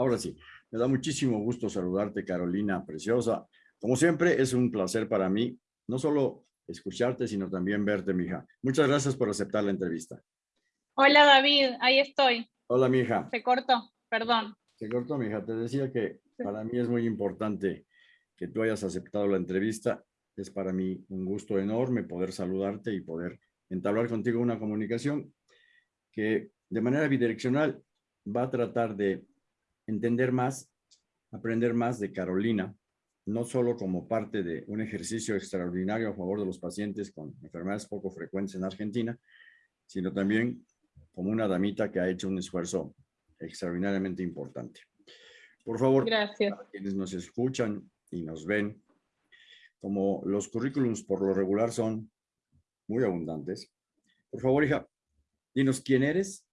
Ahora sí, me da muchísimo gusto saludarte, Carolina Preciosa. Como siempre, es un placer para mí, no solo escucharte, sino también verte, mija. Muchas gracias por aceptar la entrevista. Hola, David, ahí estoy. Hola, mija. Se cortó, perdón. Se cortó, mija. Te decía que para mí es muy importante que tú hayas aceptado la entrevista. Es para mí un gusto enorme poder saludarte y poder entablar contigo una comunicación que de manera bidireccional va a tratar de entender más, aprender más de Carolina, no solo como parte de un ejercicio extraordinario a favor de los pacientes con enfermedades poco frecuentes en Argentina, sino también como una damita que ha hecho un esfuerzo extraordinariamente importante. Por favor, Gracias. quienes nos escuchan y nos ven, como los currículums por lo regular son muy abundantes, por favor, hija, dinos quién eres,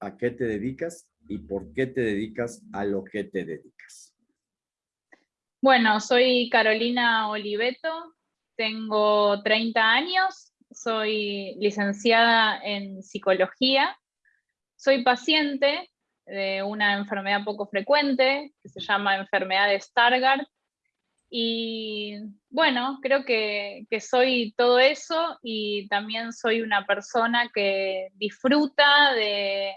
a qué te dedicas y por qué te dedicas a lo que te dedicas. Bueno, soy Carolina Oliveto, tengo 30 años, soy licenciada en psicología, soy paciente de una enfermedad poco frecuente que se llama enfermedad de Stargardt y bueno, creo que, que, soy todo eso y también soy una persona que disfruta de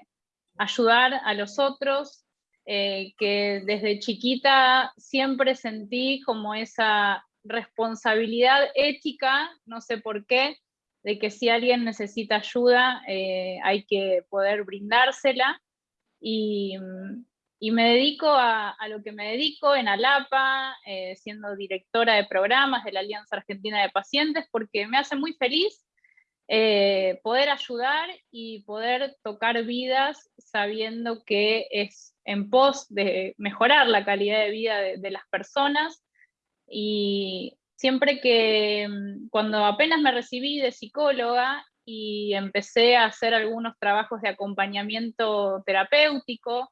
ayudar a los otros, eh, que desde chiquita siempre sentí como esa responsabilidad ética, no sé por qué, de que si alguien necesita ayuda eh, hay que poder brindársela. Y, me dedico a, lo que me dedico en Alapa, eh, siendo directora de programas de la Alianza Argentina de Pacientes, porque me hace muy feliz poder ayudar y poder tocar vidas sabiendo que es en pos de mejorar la calidad de vida de, las personas. Y siempre que, mm, cuando apenas me recibí de psicóloga y empecé a hacer algunos trabajos de acompañamiento terapéutico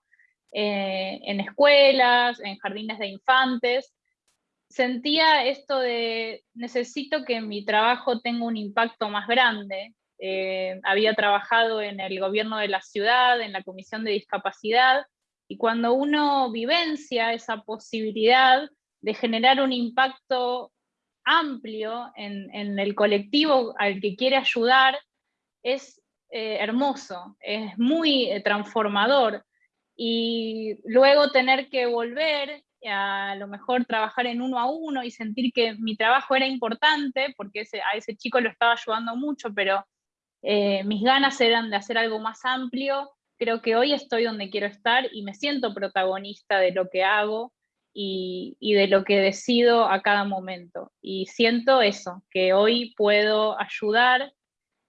eh, en escuelas, en jardines de infantes, sentía esto de necesito que mi trabajo tenga un impacto más grande. Eh, había trabajado en el gobierno de la ciudad, en la comisión de discapacidad, y cuando uno vivencia esa posibilidad de generar un impacto amplio en, el colectivo al que quiere ayudar, es eh, hermoso, es muy eh, transformador. Y luego tener que volver a, lo mejor trabajar en uno a uno y sentir que mi trabajo era importante, porque a ese chico lo estaba ayudando mucho, pero eh, mis ganas eran de hacer algo más amplio, creo que hoy estoy donde quiero estar y me siento protagonista de lo que hago y, de lo que decido a cada momento. Y siento eso, que hoy puedo ayudar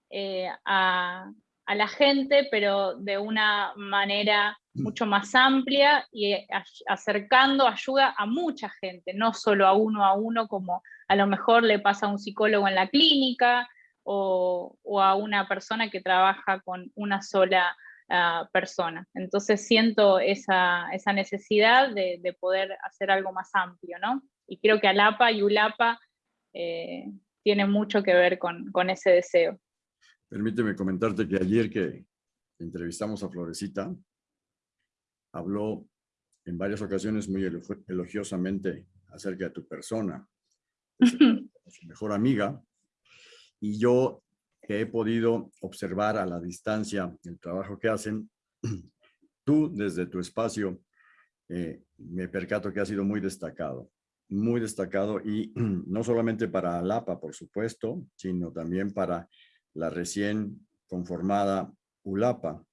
eh, a, la gente, pero de una manera. Mucho más amplia y acercando ayuda a mucha gente, no solo a uno a uno como a lo mejor le pasa a un psicólogo en la clínica o, o a una persona que trabaja con una sola persona. Entonces siento esa, necesidad de, poder hacer algo más amplio, ¿no? Y creo que Alapa y Ulapa eh, tienen mucho que ver con, ese deseo. Permíteme comentarte que ayer que entrevistamos a Florecita, habló en varias ocasiones muy elogiosamente acerca de tu persona, su mejor amiga, y yo que he podido observar a la distancia el trabajo que hacen, tú desde tu espacio eh, me percato que ha sido muy destacado, muy destacado y no solamente para Alapa, por supuesto, sino también para la recién conformada ULAPA.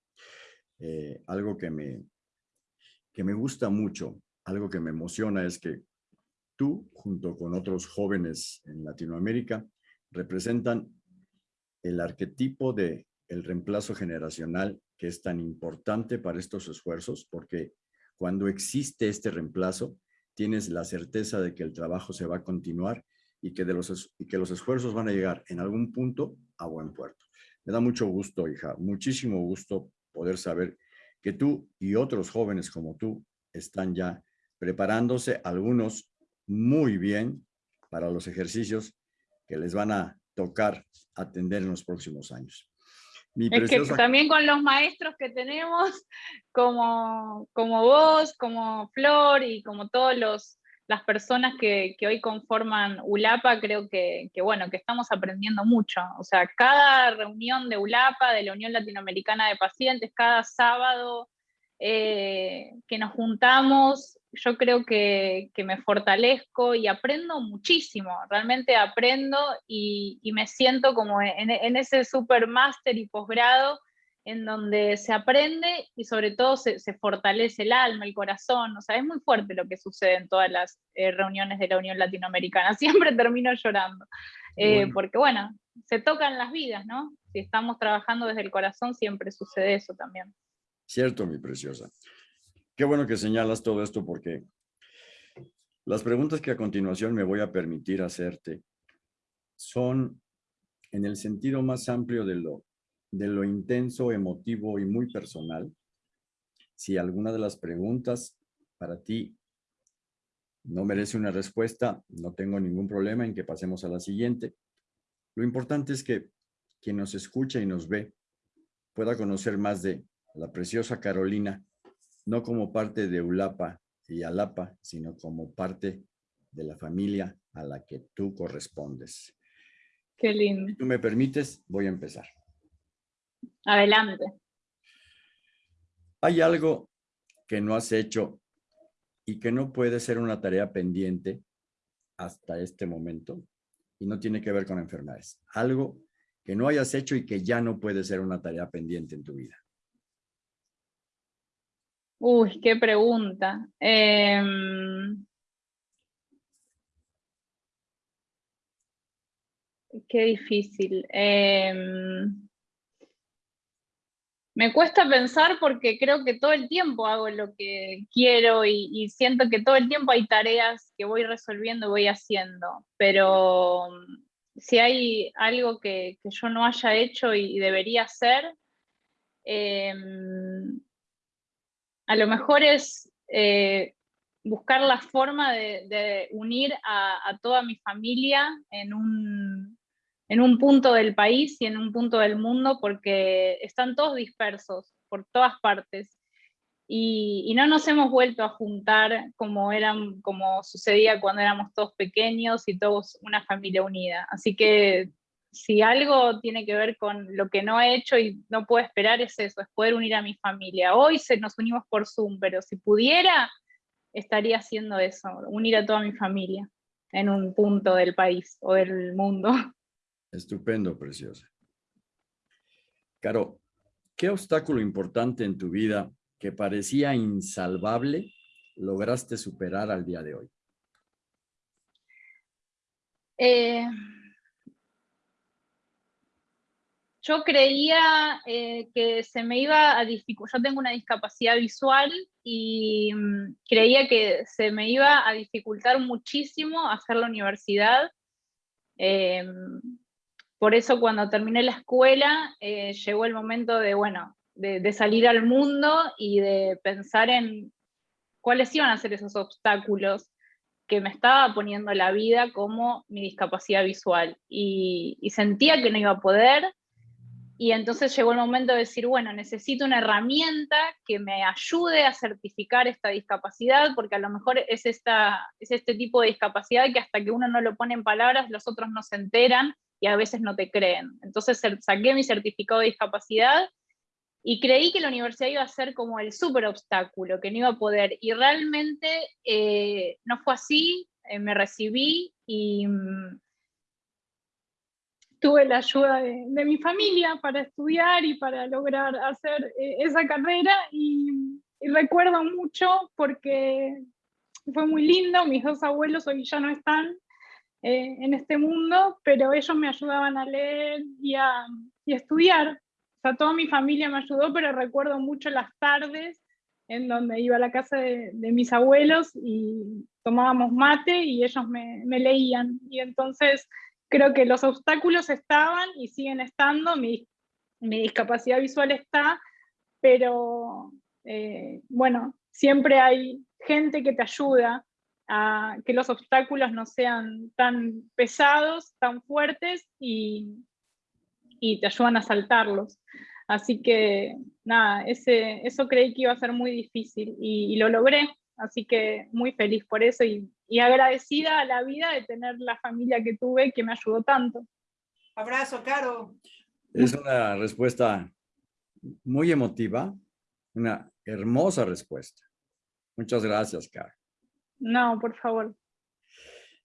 Eh, algo que me, que me gusta mucho, algo que me emociona es que tú, junto con otros jóvenes en Latinoamérica, representan el arquetipo de el reemplazo generacional que es tan importante para estos esfuerzos, porque cuando existe este reemplazo, tienes la certeza de que el trabajo se va a continuar y que, de los, y que los esfuerzos van a llegar en algún punto a buen puerto. Me da mucho gusto, hija, muchísimo gusto poder saber que tú y otros jóvenes como tú están ya preparándose, algunos muy bien, para los ejercicios que les van a tocar atender en los próximos años. es que también con los maestros que tenemos, como, como vos, como Flor y como todos los las personas que, hoy conforman ULAPA, creo que, bueno, que estamos aprendiendo mucho. O sea, cada reunión de ULAPA, de la Unión Latinoamericana de Pacientes, cada sábado eh, que nos juntamos, yo creo que, me fortalezco y aprendo muchísimo, realmente aprendo y, me siento como en, en ese super máster y posgrado en donde se aprende y sobre todo se, fortalece el alma, el corazón. O sea, es muy fuerte lo que sucede en todas las eh, reuniones de la Unión Latinoamericana. Siempre termino llorando. Eh, porque bueno, se tocan las vidas, ¿no? Si estamos trabajando desde el corazón, siempre sucede eso también. Cierto, mi preciosa. Qué bueno que señalas todo esto porque las preguntas que a continuación me voy a permitir hacerte son en el sentido más amplio de lo de lo intenso, emotivo y muy personal. Si alguna de las preguntas para ti no merece una respuesta, no tengo ningún problema en que pasemos a la siguiente. Lo importante es que quien nos escucha y nos ve pueda conocer más de la preciosa Carolina, no como parte de Ulapa y Alapa, sino como parte de la familia a la que tú correspondes. Qué lindo. Si tú me permites, voy a empezar. Adelante. ¿Hay algo que no has hecho y que no puede ser una tarea pendiente hasta este momento? Y no tiene que ver con enfermedades. Algo que no hayas hecho y que ya no puede ser una tarea pendiente en tu vida. Uy, qué pregunta. Em, qué difícil. Em, me cuesta pensar porque creo que todo el tiempo hago lo que quiero y, siento que todo el tiempo hay tareas que voy resolviendo voy haciendo, pero mm, si hay algo que, yo no haya hecho y, debería hacer, em, a lo mejor es eh, buscar la forma de, unir a, toda mi familia en un, en un punto del país y en un punto del mundo porque están todos dispersos por todas partes. Y, no nos hemos vuelto a juntar como, eran, como sucedía cuando éramos todos pequeños y todos una familia unida. Así que si algo tiene que ver con lo que no he hecho y no puedo esperar es eso, es poder unir a mi familia. Hoy se, nos unimos por Zoom, pero si pudiera, estaría haciendo eso, unir a toda mi familia en un punto del país o del mundo. Estupendo, preciosa. Caro, ¿qué obstáculo importante en tu vida que parecía insalvable lograste superar al día de hoy? Eh, yo creía eh, que se me iba a dificultar, yo tengo una discapacidad visual y mm, creía que se me iba a dificultar muchísimo hacer la universidad. Eh, por eso cuando terminé la escuela eh, llegó el momento de, bueno, de, salir al mundo y de pensar en cuáles iban a ser esos obstáculos que me estaba poniendo la vida como mi discapacidad visual. Y, y, sentía que no iba a poder. Y entonces llegó el momento de decir, bueno, necesito una herramienta que me ayude a certificar esta discapacidad, porque a lo mejor es, esta, es este tipo de discapacidad que hasta que uno no lo pone en palabras, los otros no se enteran y a veces no te creen. Entonces saqué mi certificado de discapacidad y creí que la universidad iba a ser como el súper obstáculo, que no iba a poder. Y realmente eh, no fue así, eh, me recibí y mm, tuve la ayuda de, mi familia para estudiar y para lograr hacer eh, esa carrera y, y, recuerdo mucho porque fue muy lindo, mis dos abuelos hoy ya no están, eh, en este mundo, pero ellos me ayudaban a leer y a, estudiar. O sea, toda mi familia me ayudó, pero recuerdo mucho las tardes en donde iba a la casa de, mis abuelos y tomábamos mate y ellos me, leían. Y entonces creo que los obstáculos estaban y siguen estando, mi, discapacidad visual está, pero eh, bueno, siempre hay gente que te ayuda, que los obstáculos no sean tan pesados, tan fuertes y, y te ayudan a saltarlos. Así que nada, ese, eso creí que iba a ser muy difícil y, lo logré. Así que muy feliz por eso y, y agradecida a la vida de tener la familia que tuve que me ayudó tanto. Abrazo, Caro. Es una respuesta muy emotiva, una hermosa respuesta. Muchas gracias, Caro. No, por favor.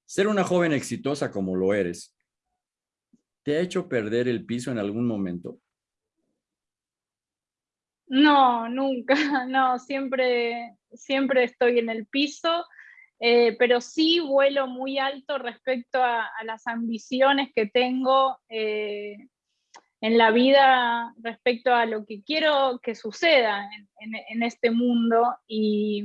Ser una joven exitosa como lo eres, ¿te ha hecho perder el piso en algún momento? No, nunca, no, siempre, siempre estoy en el piso, eh, pero sí vuelo muy alto respecto a, las ambiciones que tengo eh, en la vida respecto a lo que quiero que suceda en, este mundo y,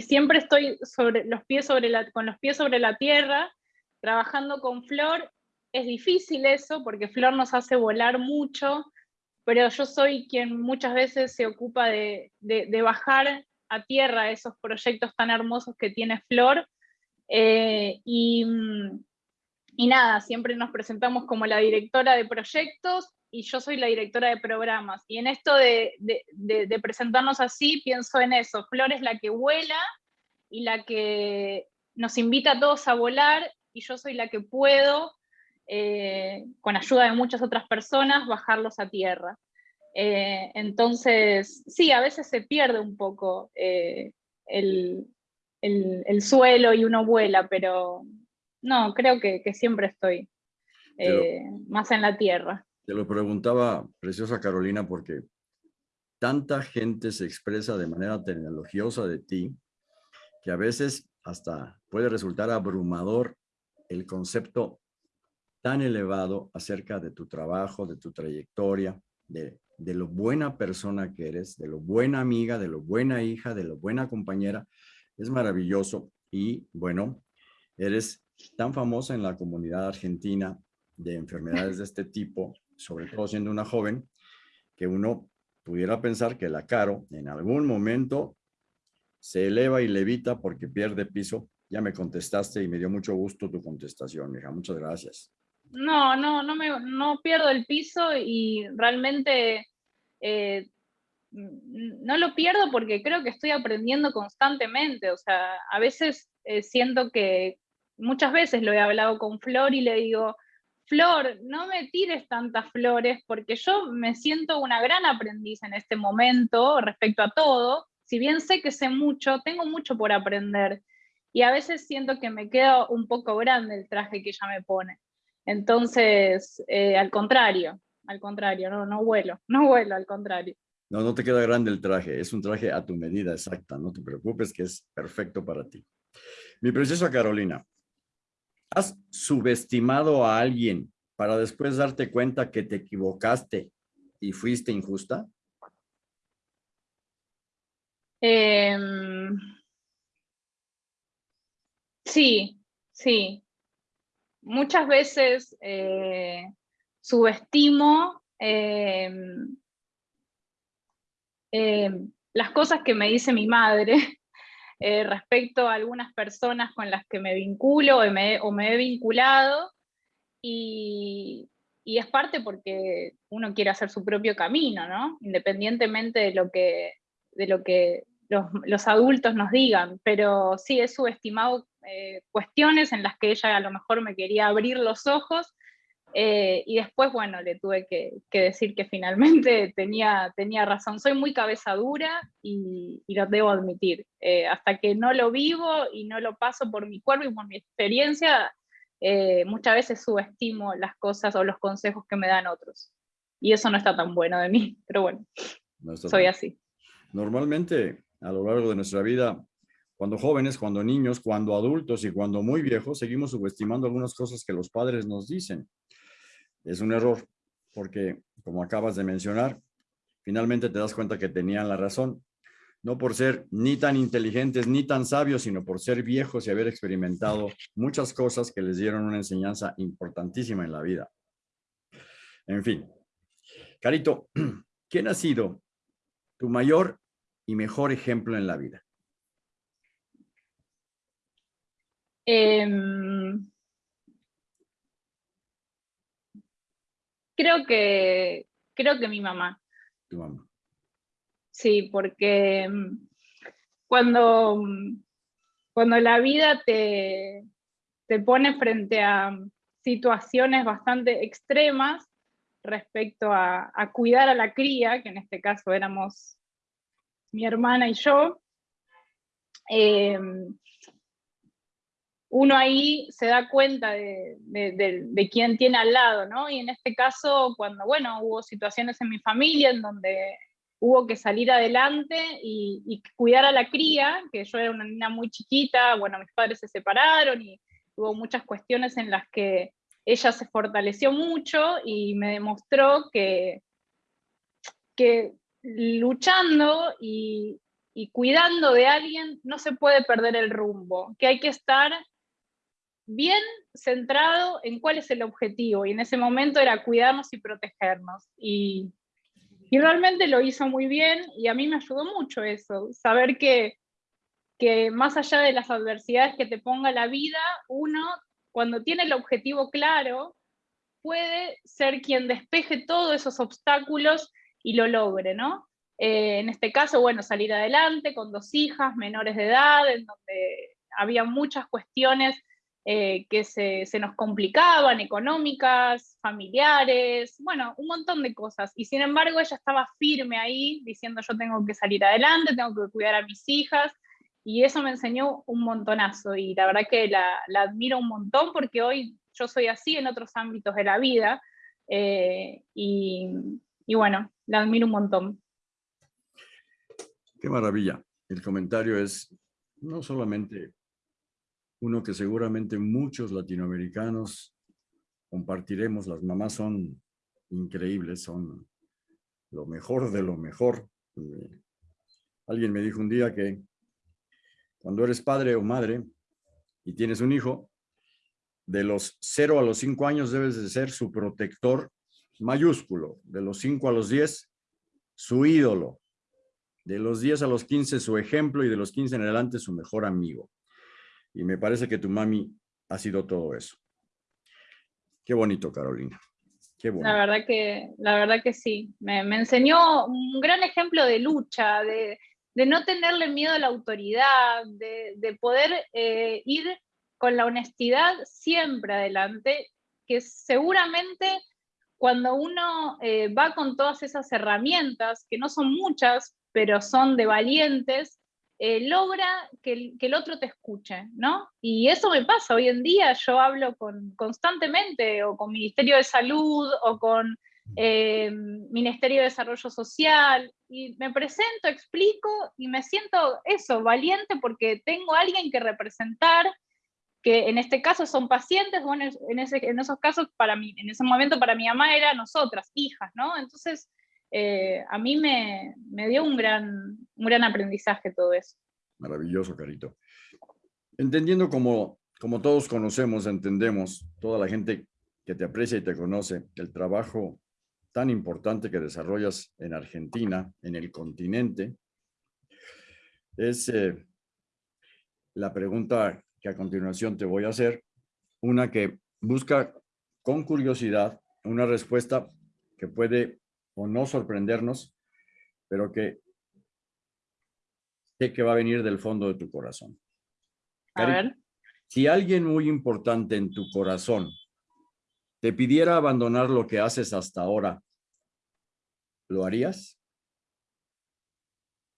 siempre estoy sobre los pies sobre la, con los pies sobre la tierra, trabajando con Flor. Es difícil eso porque Flor nos hace volar mucho, pero yo soy quien muchas veces se ocupa de, bajar a tierra esos proyectos tan hermosos que tiene Flor. Eh, y, y nada, siempre nos presentamos como la directora de proyectos y yo soy la directora de programas. Y en esto de, presentarnos así, pienso en eso. Flor es la que vuela y la que nos invita a todos a volar y yo soy la que puedo, eh, con ayuda de muchas otras personas, bajarlos a tierra. Eh, entonces, sí, a veces se pierde un poco eh, el, el, suelo y uno vuela, pero no, creo que, siempre estoy más en la tierra. Te lo preguntaba, preciosa Carolina, porque tanta gente se expresa de manera tecnologiosa de ti, que a veces hasta puede resultar abrumador el concepto tan elevado acerca de tu trabajo, de tu trayectoria, de, de, lo buena persona que eres, de lo buena amiga, de lo buena hija, de lo buena compañera. Es maravilloso y bueno, eres tan famosa en la comunidad argentina de enfermedades de este tipo, sobre todo siendo una joven, que uno pudiera pensar que la Caro en algún momento se eleva y levita porque pierde piso. Ya me contestaste y me dio mucho gusto tu contestación, hija. Muchas gracias. No, no, no, me, no pierdo el piso y realmente eh, no lo pierdo porque creo que estoy aprendiendo constantemente. O sea, a veces eh, siento que muchas veces lo he hablado con Flor y le digo, Flor, no me tires tantas flores porque yo me siento una gran aprendiz en este momento respecto a todo. Si bien sé que sé mucho, tengo mucho por aprender. Y a veces siento que me queda un poco grande el traje que ella me pone. Entonces, eh, al contrario, al contrario, no, no vuelo, no vuelo, al contrario. No, no te queda grande el traje, es un traje a tu medida exacta, no te preocupes que es perfecto para ti. Mi preciosa Carolina, ¿Has subestimado a alguien para después darte cuenta que te equivocaste y fuiste injusta? Em, sí, sí. Muchas veces eh, subestimo em, em, las cosas que me dice mi madre eh, respecto a algunas personas con las que me vinculo o me, he vinculado, y, es parte porque uno quiere hacer su propio camino, ¿no? Independientemente de lo que, de lo que los, adultos nos digan, pero sí he subestimado eh, cuestiones en las que ella a lo mejor me quería abrir los ojos eh, y después, bueno, le tuve que, decir que finalmente tenía, tenía razón. Soy muy cabeza dura y, lo debo admitir. Eh, hasta que no lo vivo y no lo paso por mi cuerpo y por mi experiencia, eh, muchas veces subestimo las cosas o los consejos que me dan otros. Y eso no está tan bueno de mí, pero bueno, soy así. Normalmente, a lo largo de nuestra vida, cuando jóvenes, cuando niños, cuando adultos y cuando muy viejos, seguimos subestimando algunas cosas que los padres nos dicen es un error, porque como acabas de mencionar, finalmente te das cuenta que tenían la razón, no por ser ni tan inteligentes ni tan sabios, sino por ser viejos y haber experimentado muchas cosas que les dieron una enseñanza importantísima en la vida. En fin, Carito, ¿quién ha sido tu mayor y mejor ejemplo en la vida? Em, creo que, creo que mi mamá. Tu mamá. Sí, porque mm, cuando, mm, cuando la vida te, te pone frente a situaciones bastante extremas respecto a, cuidar a la cría, que en este caso éramos mi hermana y yo, em, uno ahí se da cuenta de, quién tiene al lado, ¿no? Y en este caso, cuando, bueno, hubo situaciones en mi familia en donde hubo que salir adelante y, cuidar a la cría, que yo era una niña muy chiquita, bueno, mis padres se separaron y hubo muchas cuestiones en las que ella se fortaleció mucho y me demostró que, que luchando y cuidando de alguien no se puede perder el rumbo, que hay que estar bien centrado en cuál es el objetivo, y en ese momento era cuidarnos y protegernos. Y y realmente lo hizo muy bien y a mí me ayudó mucho eso, saber que, que más allá de las adversidades que te ponga la vida, uno cuando tiene el objetivo claro, puede ser quien despeje todos esos obstáculos y lo logre, ¿no? Eh, en este caso, bueno, salir adelante con dos hijas menores de edad, en donde había muchas cuestiones eh, que se, nos complicaban, económicas, familiares, bueno, un montón de cosas. Y sin embargo ella estaba firme ahí, diciendo yo tengo que salir adelante, tengo que cuidar a mis hijas, y eso me enseñó un montonazo, y la verdad que la, admiro un montón porque hoy yo soy así en otros ámbitos de la vida, eh, y, y bueno, la admiro un montón. Qué maravilla. El comentario es no solamente uno que seguramente muchos latinoamericanos compartiremos. Las mamás son increíbles, son lo mejor de lo mejor. Eh, alguien me dijo un día que cuando eres padre o madre y tienes un hijo, de los 0 a los 5 años debes de ser su protector mayúsculo, de los 5 a los 10, su ídolo, de los 10 a los 15 su ejemplo y de los 15 en adelante su mejor amigo. Y me parece que tu mami ha sido todo eso. Qué bonito, Carolina. Qué bonito. La verdad que, la verdad que sí. Me, enseñó un gran ejemplo de lucha, de, no tenerle miedo a la autoridad, de, poder eh, ir con la honestidad siempre adelante, que seguramente cuando uno eh, va con todas esas herramientas, que no son muchas, pero son de valientes, eh, logra que el, otro te escuche, ¿no? Y eso me pasa hoy en día, yo hablo con, constantemente o con Ministerio de Salud o con eh, Ministerio de Desarrollo Social y me presento, explico y me siento eso, valiente porque tengo alguien que representar, que en este caso son pacientes, bueno, en, en esos casos para mí, en ese momento para mi mamá era nosotras, hijas, ¿no? Entonces eh, a mí me, dio un gran, un gran aprendizaje todo eso. Maravilloso, Carito. Entendiendo como, como todos conocemos, entendemos, toda la gente que te aprecia y te conoce, el trabajo tan importante que desarrollas en Argentina, en el continente, es eh, la pregunta que a continuación te voy a hacer, una que busca con curiosidad una respuesta que puede o no sorprendernos, pero que sé que va a venir del fondo de tu corazón. A ver. Si alguien muy importante en tu corazón te pidiera abandonar lo que haces hasta ahora, ¿lo harías?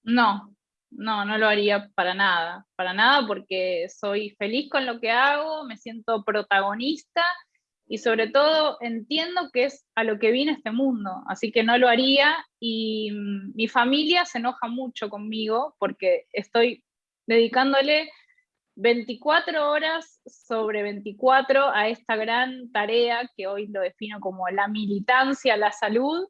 No, no, no lo haría para nada, para nada porque soy feliz con lo que hago, me siento protagonista y sobre todo entiendo que es a lo que viene este mundo, así que no lo haría y mm, mi familia se enoja mucho conmigo porque estoy dedicándole 24 horas sobre 24 a esta gran tarea que hoy lo defino como la militancia, la salud,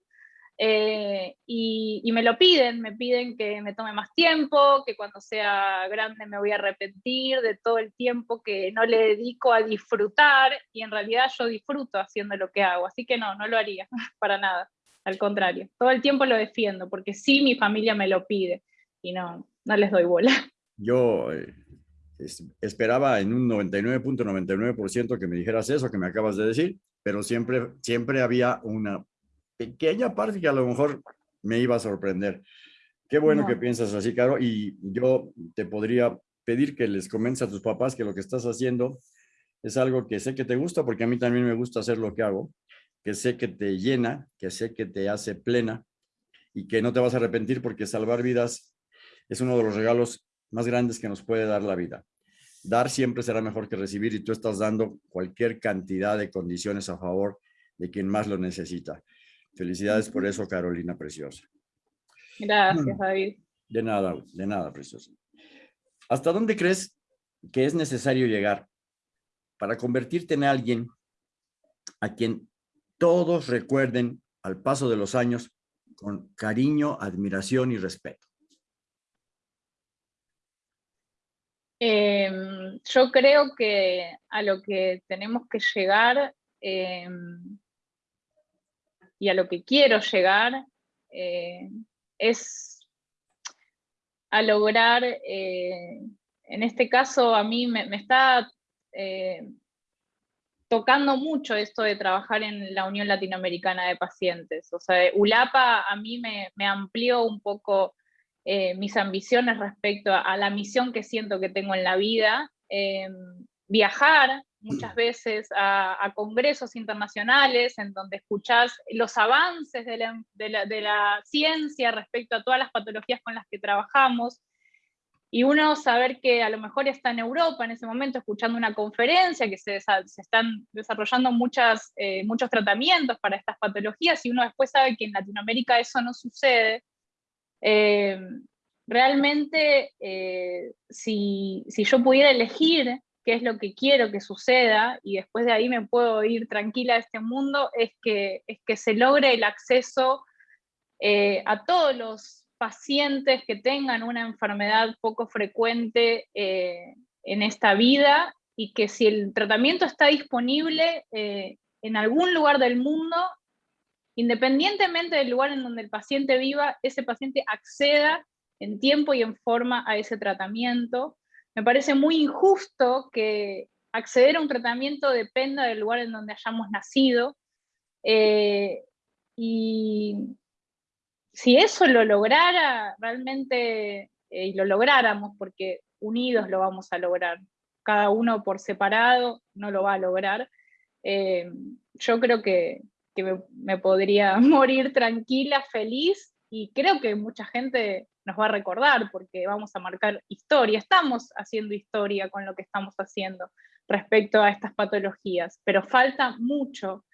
eh, y, me lo piden, me piden que me tome más tiempo, que cuando sea grande me voy a arrepentir de todo el tiempo que no le dedico a disfrutar y en realidad yo disfruto haciendo lo que hago, así que no, no lo haría para nada, al contrario, todo el tiempo lo defiendo porque sí mi familia me lo pide y no, no les doy bola. Yo eh, esperaba en un 99.99% que me dijeras eso que me acabas de decir, pero siempre, siempre había una pequeña parte que a lo mejor me iba a sorprender. Qué bueno que piensas así, Caro, y yo te podría pedir que les comentes a tus papás que lo que estás haciendo es algo que sé que te gusta, porque a mí también me gusta hacer lo que hago, que sé que te llena, que sé que te hace plena y que no te vas a arrepentir porque salvar vidas es uno de los regalos más grandes que nos puede dar la vida. Dar siempre será mejor que recibir y tú estás dando cualquier cantidad de condiciones a favor de quien más lo necesita. Felicidades por eso, Carolina Preciosa. Gracias, David. De nada, de nada, Preciosa. ¿Hasta dónde crees que es necesario llegar para convertirte en alguien a quien todos recuerden al paso de los años con cariño, admiración y respeto? Em, yo creo que a lo que tenemos que llegar em, y a lo que quiero llegar eh, es a lograr, eh, en este caso a mí me, está eh, tocando mucho esto de trabajar en la Unión Latinoamericana de Pacientes. O sea, ULAPA a mí me, amplió un poco mis ambiciones respecto a, la misión que siento que tengo en la vida, viajar muchas veces a, congresos internacionales en donde escuchás los avances de la, ciencia respecto a todas las patologías con las que trabajamos, y uno saber que a lo mejor está en Europa en ese momento escuchando una conferencia, que se, están desarrollando muchas, eh, muchos tratamientos para estas patologías, y uno después sabe que en Latinoamérica eso no sucede, eh, realmente, eh, si, yo pudiera elegir qué es lo que quiero que suceda y después de ahí me puedo ir tranquila a este mundo, es que, es que se logre el acceso eh, a todos los pacientes que tengan una enfermedad poco frecuente en esta vida y que si el tratamiento está disponible en algún lugar del mundo, independientemente del lugar en donde el paciente viva, ese paciente acceda en tiempo y en forma a ese tratamiento. Me parece muy injusto que acceder a un tratamiento dependa del lugar en donde hayamos nacido. Eh, y si eso lo lograra realmente, eh, y lo lográramos, porque unidos lo vamos a lograr, cada uno por separado no lo va a lograr, eh, yo creo que, que me, podría morir tranquila, feliz, y creo que mucha gente nos va a recordar porque vamos a marcar historia, estamos haciendo historia con lo que estamos haciendo respecto a estas patologías, pero falta mucho,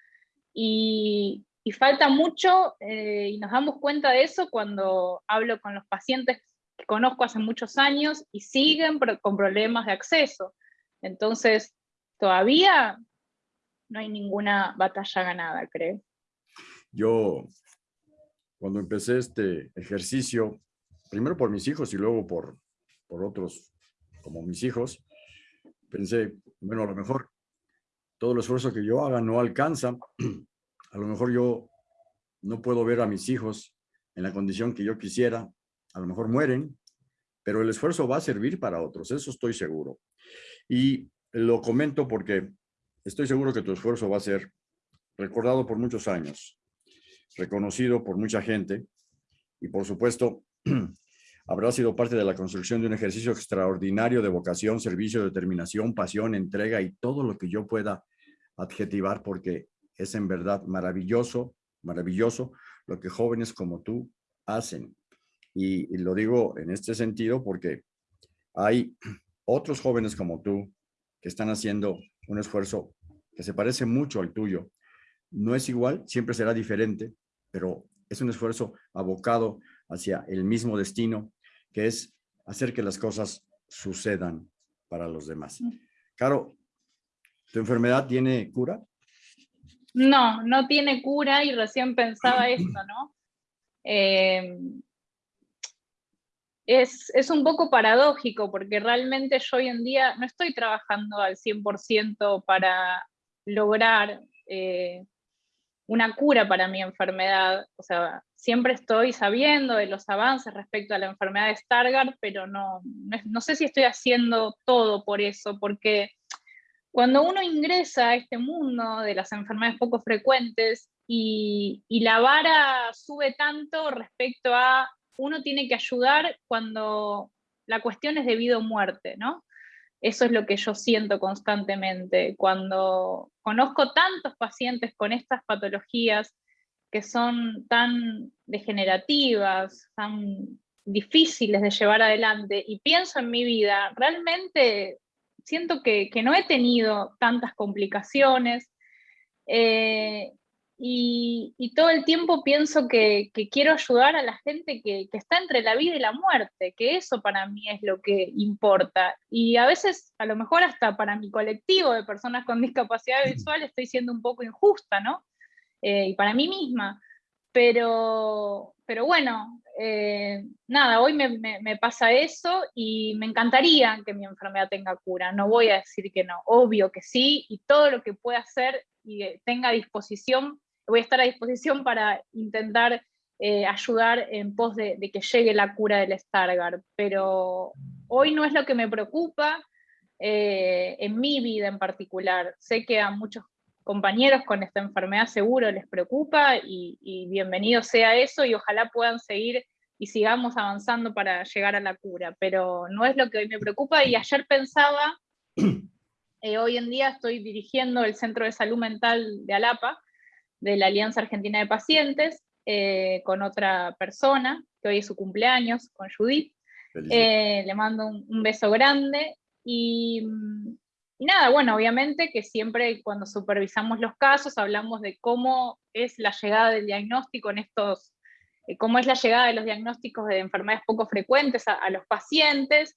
y, falta mucho, eh, y nos damos cuenta de eso cuando hablo con los pacientes que conozco hace muchos años y siguen con problemas de acceso. Entonces, todavía no hay ninguna batalla ganada, creo. Yo, cuando empecé este ejercicio, primero por mis hijos y luego por, por otros como mis hijos, pensé, bueno, a lo mejor todo el esfuerzo que yo haga no alcanza, a lo mejor yo no puedo ver a mis hijos en la condición que yo quisiera, a lo mejor mueren, pero el esfuerzo va a servir para otros, eso estoy seguro. Y lo comento porque Estoy seguro que tu esfuerzo va a ser recordado por muchos años, reconocido por mucha gente y por supuesto habrá sido parte de la construcción de un ejercicio extraordinario de vocación, servicio, determinación, pasión, entrega y todo lo que yo pueda adjetivar porque es en verdad maravilloso, maravilloso lo que jóvenes como tú hacen. Y, lo digo en este sentido porque hay otros jóvenes como tú que están haciendo un esfuerzo que se parece mucho al tuyo. No es igual, siempre será diferente, pero es un esfuerzo abocado hacia el mismo destino, que es hacer que las cosas sucedan para los demás. Mm. Caro, ¿tu enfermedad tiene cura? No, no tiene cura y recién pensaba esto, ¿no? Eh, es, es, un poco paradójico porque realmente yo hoy en día no estoy trabajando al 100% para lograr eh, una cura para mi enfermedad. O sea, siempre estoy sabiendo de los avances respecto a la enfermedad de Stargardt, pero no, no, sé si estoy haciendo todo por eso, porque cuando uno ingresa a este mundo de las enfermedades poco frecuentes y, y la vara sube tanto respecto a uno tiene que ayudar cuando la cuestión es de vida o muerte, ¿no? Eso es lo que yo siento constantemente. Cuando conozco tantos pacientes con estas patologías que son tan degenerativas, tan difíciles de llevar adelante, y pienso en mi vida, realmente siento que, no he tenido tantas complicaciones, eh, y, todo el tiempo pienso que, quiero ayudar a la gente que, está entre la vida y la muerte, que eso para mí es lo que importa. Y a veces, a lo mejor hasta para mi colectivo de personas con discapacidad visual, estoy siendo un poco injusta, ¿no? Eh, y para mí misma. Pero, pero bueno, eh, nada, hoy me, me, pasa eso y me encantaría que mi enfermedad tenga cura. No voy a decir que no, obvio que sí, y todo lo que pueda hacer y tenga disposición voy a estar a disposición para intentar eh, ayudar en pos de, que llegue la cura del Stargardt, pero hoy no es lo que me preocupa eh, en mi vida en particular. Sé que a muchos compañeros con esta enfermedad seguro les preocupa y, y bienvenido sea eso y ojalá puedan seguir y sigamos avanzando para llegar a la cura, pero no es lo que hoy me preocupa y ayer pensaba, eh, hoy en día estoy dirigiendo el Centro de Salud Mental de Alapa, de la Alianza Argentina de Pacientes eh, con otra persona, que hoy es su cumpleaños, con Judith. Eh, le mando un, beso grande y, nada, bueno, obviamente que siempre cuando supervisamos los casos hablamos de cómo es la llegada del diagnóstico en estos, eh, cómo es la llegada de los diagnósticos de enfermedades poco frecuentes a los pacientes,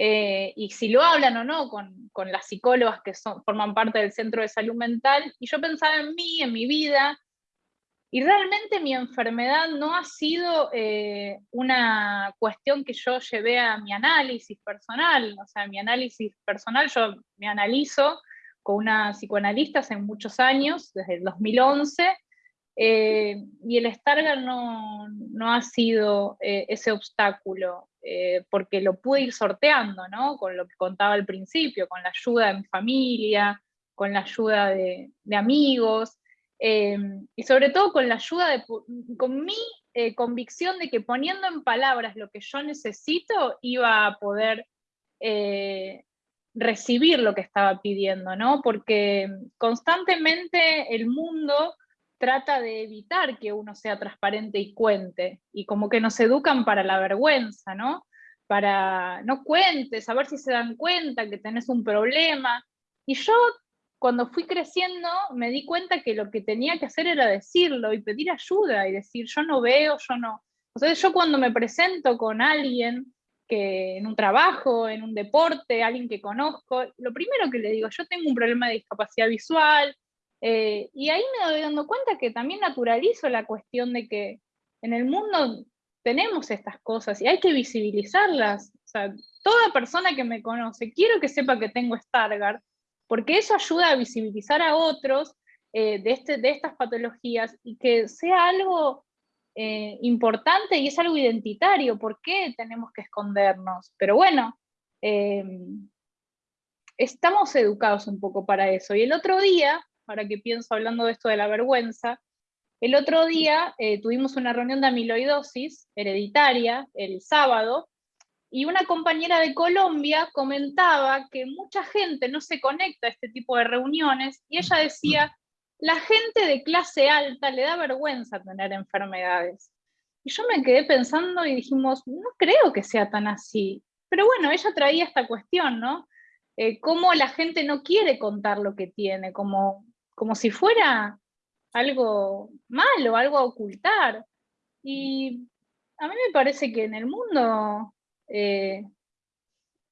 eh, y si lo hablan o no con, con las psicólogas que forman parte del centro de salud mental, y yo pensaba en mí, en mi vida, y realmente mi enfermedad no ha sido eh, una cuestión que yo llevé a mi análisis personal, o sea, mi análisis personal, yo me analizo con una psicoanalista hace muchos años, desde el 2011, eh, y el Stargardt no, no ha sido ese obstáculo. Eh, porque lo pude ir sorteando, ¿no? Con lo que contaba al principio, con la ayuda de mi familia, con la ayuda de, amigos, eh, y sobre todo con la ayuda de, con mi eh, convicción de que poniendo en palabras lo que yo necesito, iba a poder recibir lo que estaba pidiendo, ¿no? Porque constantemente el mundo trata de evitar que uno sea transparente y cuente, y como que nos educan para la vergüenza, ¿no? Para no cuentes, a ver si se dan cuenta que tenés un problema. Y yo, cuando fui creciendo, me di cuenta que lo que tenía que hacer era decirlo y pedir ayuda y decir, yo no veo, yo no. Sea, yo cuando me presento con alguien que en un trabajo, en un deporte, alguien que conozco, lo primero que le digo, yo tengo un problema de discapacidad visual, eh, y ahí me doy dando cuenta que también naturalizo la cuestión de que en el mundo tenemos estas cosas y hay que visibilizarlas. O sea, toda persona que me conoce, quiero que sepa que tengo Stargardt, porque eso ayuda a visibilizar a otros eh, de, este, de estas patologías y que sea algo eh, importante y es algo identitario. ¿Por qué tenemos que escondernos? Pero bueno, estamos educados un poco para eso. Y el otro día ahora que pienso hablando de esto de la vergüenza, el otro día eh, tuvimos una reunión de amiloidosis hereditaria el sábado, y una compañera de Colombia comentaba que mucha gente no se conecta a este tipo de reuniones, y ella decía, la gente de clase alta le da vergüenza tener enfermedades. Y yo me quedé pensando y dijimos, no creo que sea tan así. Pero bueno, ella traía esta cuestión, ¿no? Eh, cómo la gente no quiere contar lo que tiene, como como si fuera algo malo, algo a ocultar. Y a mí me parece que en el mundo eh,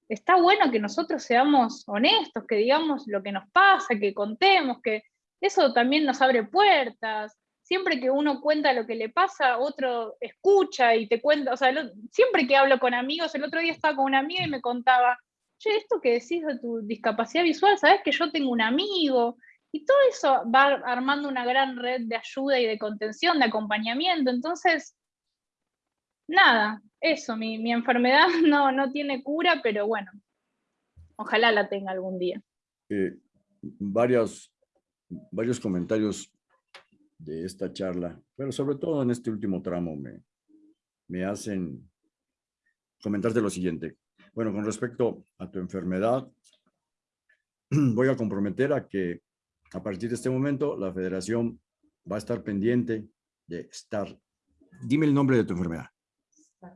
está bueno que nosotros seamos honestos, que digamos lo que nos pasa, que contemos, que eso también nos abre puertas. Siempre que uno cuenta lo que le pasa, otro escucha y te cuenta, o sea, siempre que hablo con amigos, el otro día estaba con una amiga y me contaba, che, esto que decís de tu discapacidad visual, sabes que yo tengo un amigo y todo eso va armando una gran red de ayuda y de contención, de acompañamiento. Entonces, nada, eso, mi, enfermedad no, no tiene cura, pero bueno, ojalá la tenga algún día. Eh, varios, varios comentarios de esta charla, pero sobre todo en este último tramo me, me hacen comentarte lo siguiente. Bueno, con respecto a tu enfermedad, voy a comprometer a que a partir de este momento la federación va a estar pendiente de estar. Dime el nombre de tu enfermedad.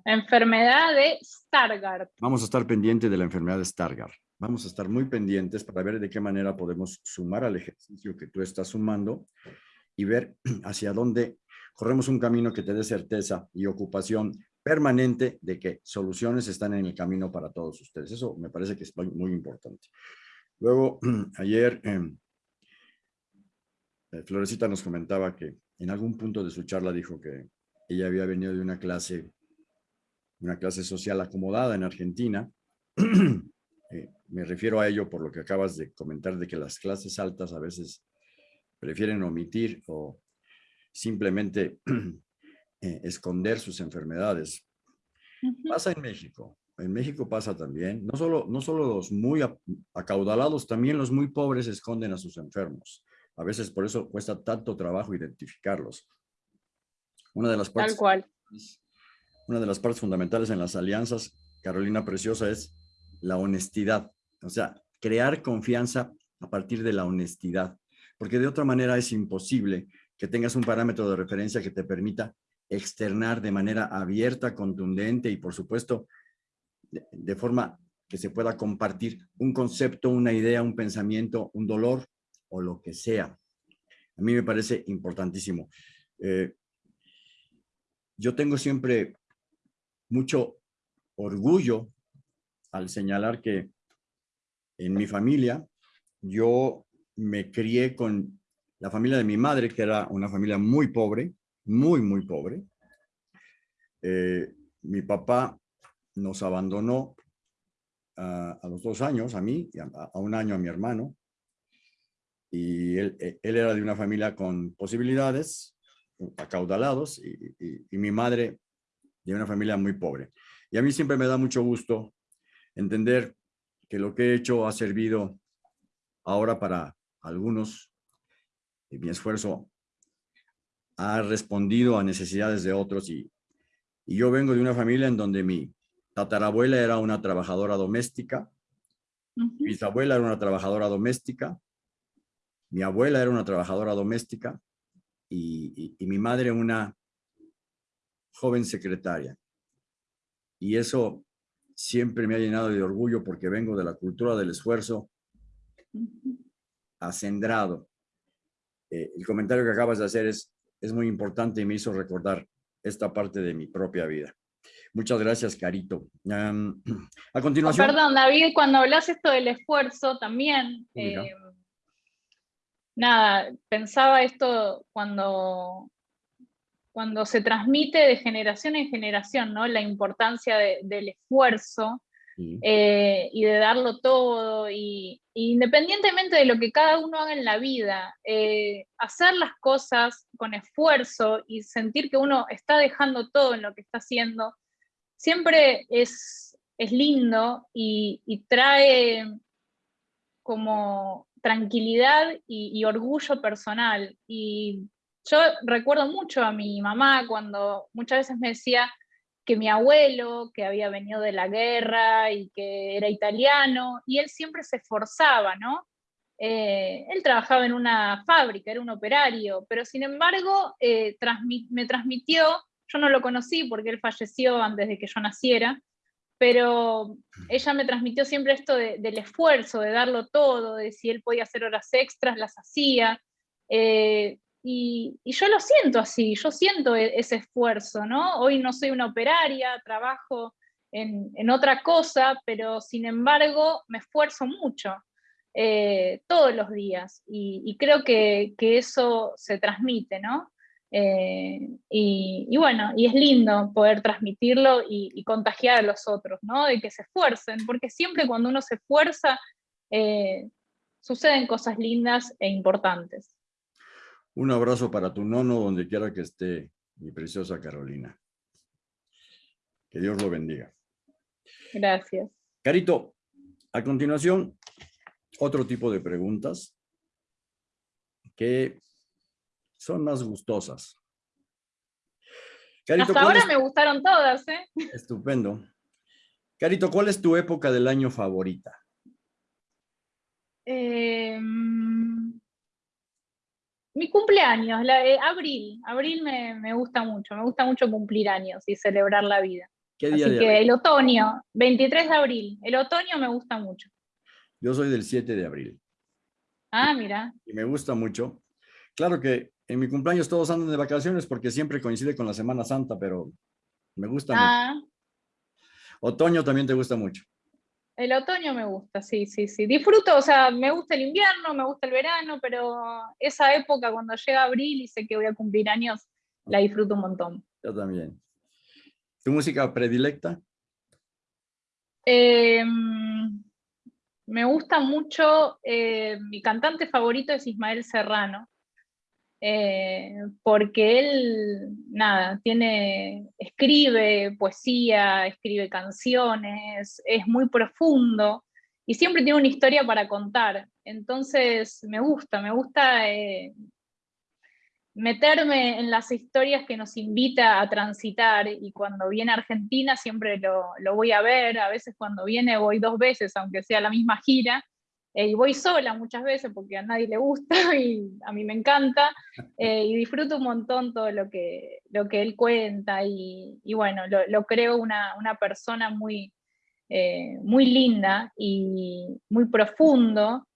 Enfermedad de Stargardt. Vamos a estar pendiente de la enfermedad de Stargardt. Vamos a estar muy pendientes para ver de qué manera podemos sumar al ejercicio que tú estás sumando y ver hacia dónde corremos un camino que te dé certeza y ocupación permanente de que soluciones están en el camino para todos ustedes. Eso me parece que es muy importante. Luego, ayer, em, eh, Florecita nos comentaba que en algún punto de su charla dijo que ella había venido de una clase, una clase social acomodada en Argentina. Eh, me refiero a ello por lo que acabas de comentar de que las clases altas a veces prefieren omitir o simplemente eh, esconder sus enfermedades. Pasa en México. En México pasa también. No solo, no solo los muy acaudalados, también los muy pobres esconden a sus enfermos. A veces por eso cuesta tanto trabajo identificarlos. Una de las partes, Tal cual. Una de las partes fundamentales en las alianzas, Carolina Preciosa, es la honestidad. O sea, crear confianza a partir de la honestidad. Porque de otra manera es imposible que tengas un parámetro de referencia que te permita externar de manera abierta, contundente y por supuesto de, forma que se pueda compartir un concepto, una idea, un pensamiento, un dolor o lo que sea. A mí me parece importantísimo. Eh, yo tengo siempre mucho orgullo al señalar que en mi familia yo me crié con la familia de mi madre, que era una familia muy pobre, muy, muy pobre. Eh, mi papá nos abandonó a, los dos años, a mí, a, a, un año a mi hermano. Y él, eh, él, era de una familia con posibilidades, acaudalados, y, y mi madre de una familia muy pobre. Y a mí siempre me da mucho gusto entender que lo que he hecho ha servido ahora para algunos mi esfuerzo ha respondido a necesidades de otros y, y yo vengo de una familia en donde mi tatarabuela era una trabajadora doméstica, mi bisabuela era una trabajadora doméstica, mi abuela era una trabajadora doméstica y, y, mi madre una joven secretaria. Y eso siempre me ha llenado de orgullo porque vengo de la cultura del esfuerzo acendrado eh, el comentario que acabas de hacer es, es muy importante y me hizo recordar esta parte de mi propia vida. Muchas gracias, Carito. a continuación... perdón, David, cuando hablas esto del esfuerzo también, eh, nada, pensaba esto cuando, cuando se transmite de generación en generación, ¿no? La importancia del esfuerzo eh, y de darlo todo, y, independientemente de lo que cada uno haga en la vida, eh, hacer las cosas con esfuerzo y sentir que uno está dejando todo en lo que está haciendo, siempre es, es lindo y, trae como tranquilidad y, orgullo personal. Y yo recuerdo mucho a mi mamá cuando muchas veces me decía, que mi abuelo, que había venido de la guerra y que era italiano, y él siempre se esforzaba, ¿no? Eh, él trabajaba en una fábrica, era un operario, pero sin embargo eh, me transmitió, yo no lo conocí porque él falleció antes de que yo naciera, pero ella me transmitió siempre esto del esfuerzo, de darlo todo, de si él podía hacer horas extras, las hacía. Eh, y, yo lo siento así, yo siento e, ese esfuerzo, ¿no? Hoy no soy una operaria, trabajo en, otra cosa, pero sin embargo me esfuerzo mucho eh, todos los días y, creo que, eso se transmite, ¿no? Eh, y, bueno, y es lindo poder transmitirlo y, contagiar a los otros, ¿no? De que se esfuercen, porque siempre cuando uno se esfuerza, eh, suceden cosas lindas e importantes. Un abrazo para tu nono donde quiera que esté, mi preciosa Carolina. Que Dios lo bendiga. Gracias. Carito, a continuación, otro tipo de preguntas que son más gustosas. Hasta ahora me gustaron todas, ¿eh? Estupendo. Carito, ¿cuál es tu época del año favorita? Em, mi cumpleaños, la, eh, abril. Abril me, gusta mucho. Me gusta mucho cumplir años y celebrar la vida. ¿Qué día Así que el otoño, 23 de abril. El otoño me gusta mucho. Yo soy del 7 de abril. Ah, mira. Y me gusta mucho. Claro que en mi cumpleaños todos andan de vacaciones porque siempre coincide con la Semana Santa, pero me gusta ah. mucho. Otoño también te gusta mucho. El otoño me gusta, sí, sí, sí. Disfruto, o sea, me gusta el invierno, me gusta el verano, pero esa época cuando llega abril y sé que voy a cumplir años, la disfruto un montón. Yo también. ¿Tu música predilecta? Em, me gusta mucho, eh, mi cantante favorito es Ismael Serrano. Eh, porque él, nada, tiene, escribe poesía, escribe canciones, es muy profundo y siempre tiene una historia para contar. Entonces me gusta, me gusta eh, meterme en las historias que nos invita a transitar y cuando viene a Argentina siempre lo, lo voy a ver, a veces cuando viene voy dos veces, aunque sea la misma gira, eh, y voy sola muchas veces porque a nadie le gusta y a mí me encanta, eh, y disfruto un montón todo lo que, lo que él cuenta, y, bueno, lo, lo, creo una, una persona muy, eh, muy linda y muy profundo,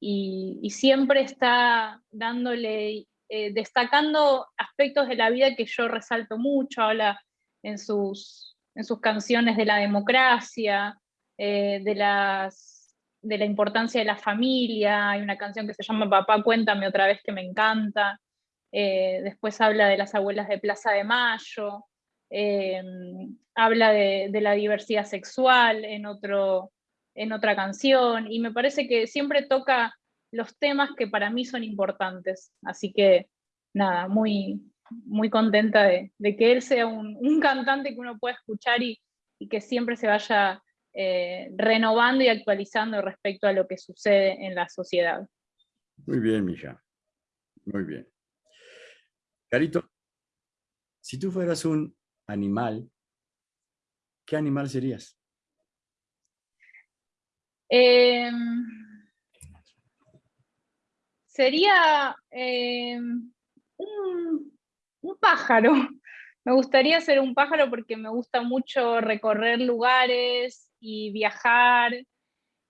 y, y siempre está dándole, destacando aspectos de la vida que yo resalto mucho, habla en sus, en sus canciones de la democracia, de las de la importancia de la familia, hay una canción que se llama Papá, cuéntame otra vez que me encanta, eh, después habla de las abuelas de Plaza de Mayo, eh, habla de, la diversidad sexual en, otro, en otra canción, y me parece que siempre toca los temas que para mí son importantes, así que nada, muy, muy contenta de, que él sea un, cantante que uno pueda escuchar y que siempre se vaya eh, renovando y actualizando respecto a lo que sucede en la sociedad. Muy bien, mija. Muy bien. Carito, si tú fueras un animal, ¿qué animal serías? Em, sería em, un, un, pájaro. Me gustaría ser un pájaro porque me gusta mucho recorrer lugares, y viajar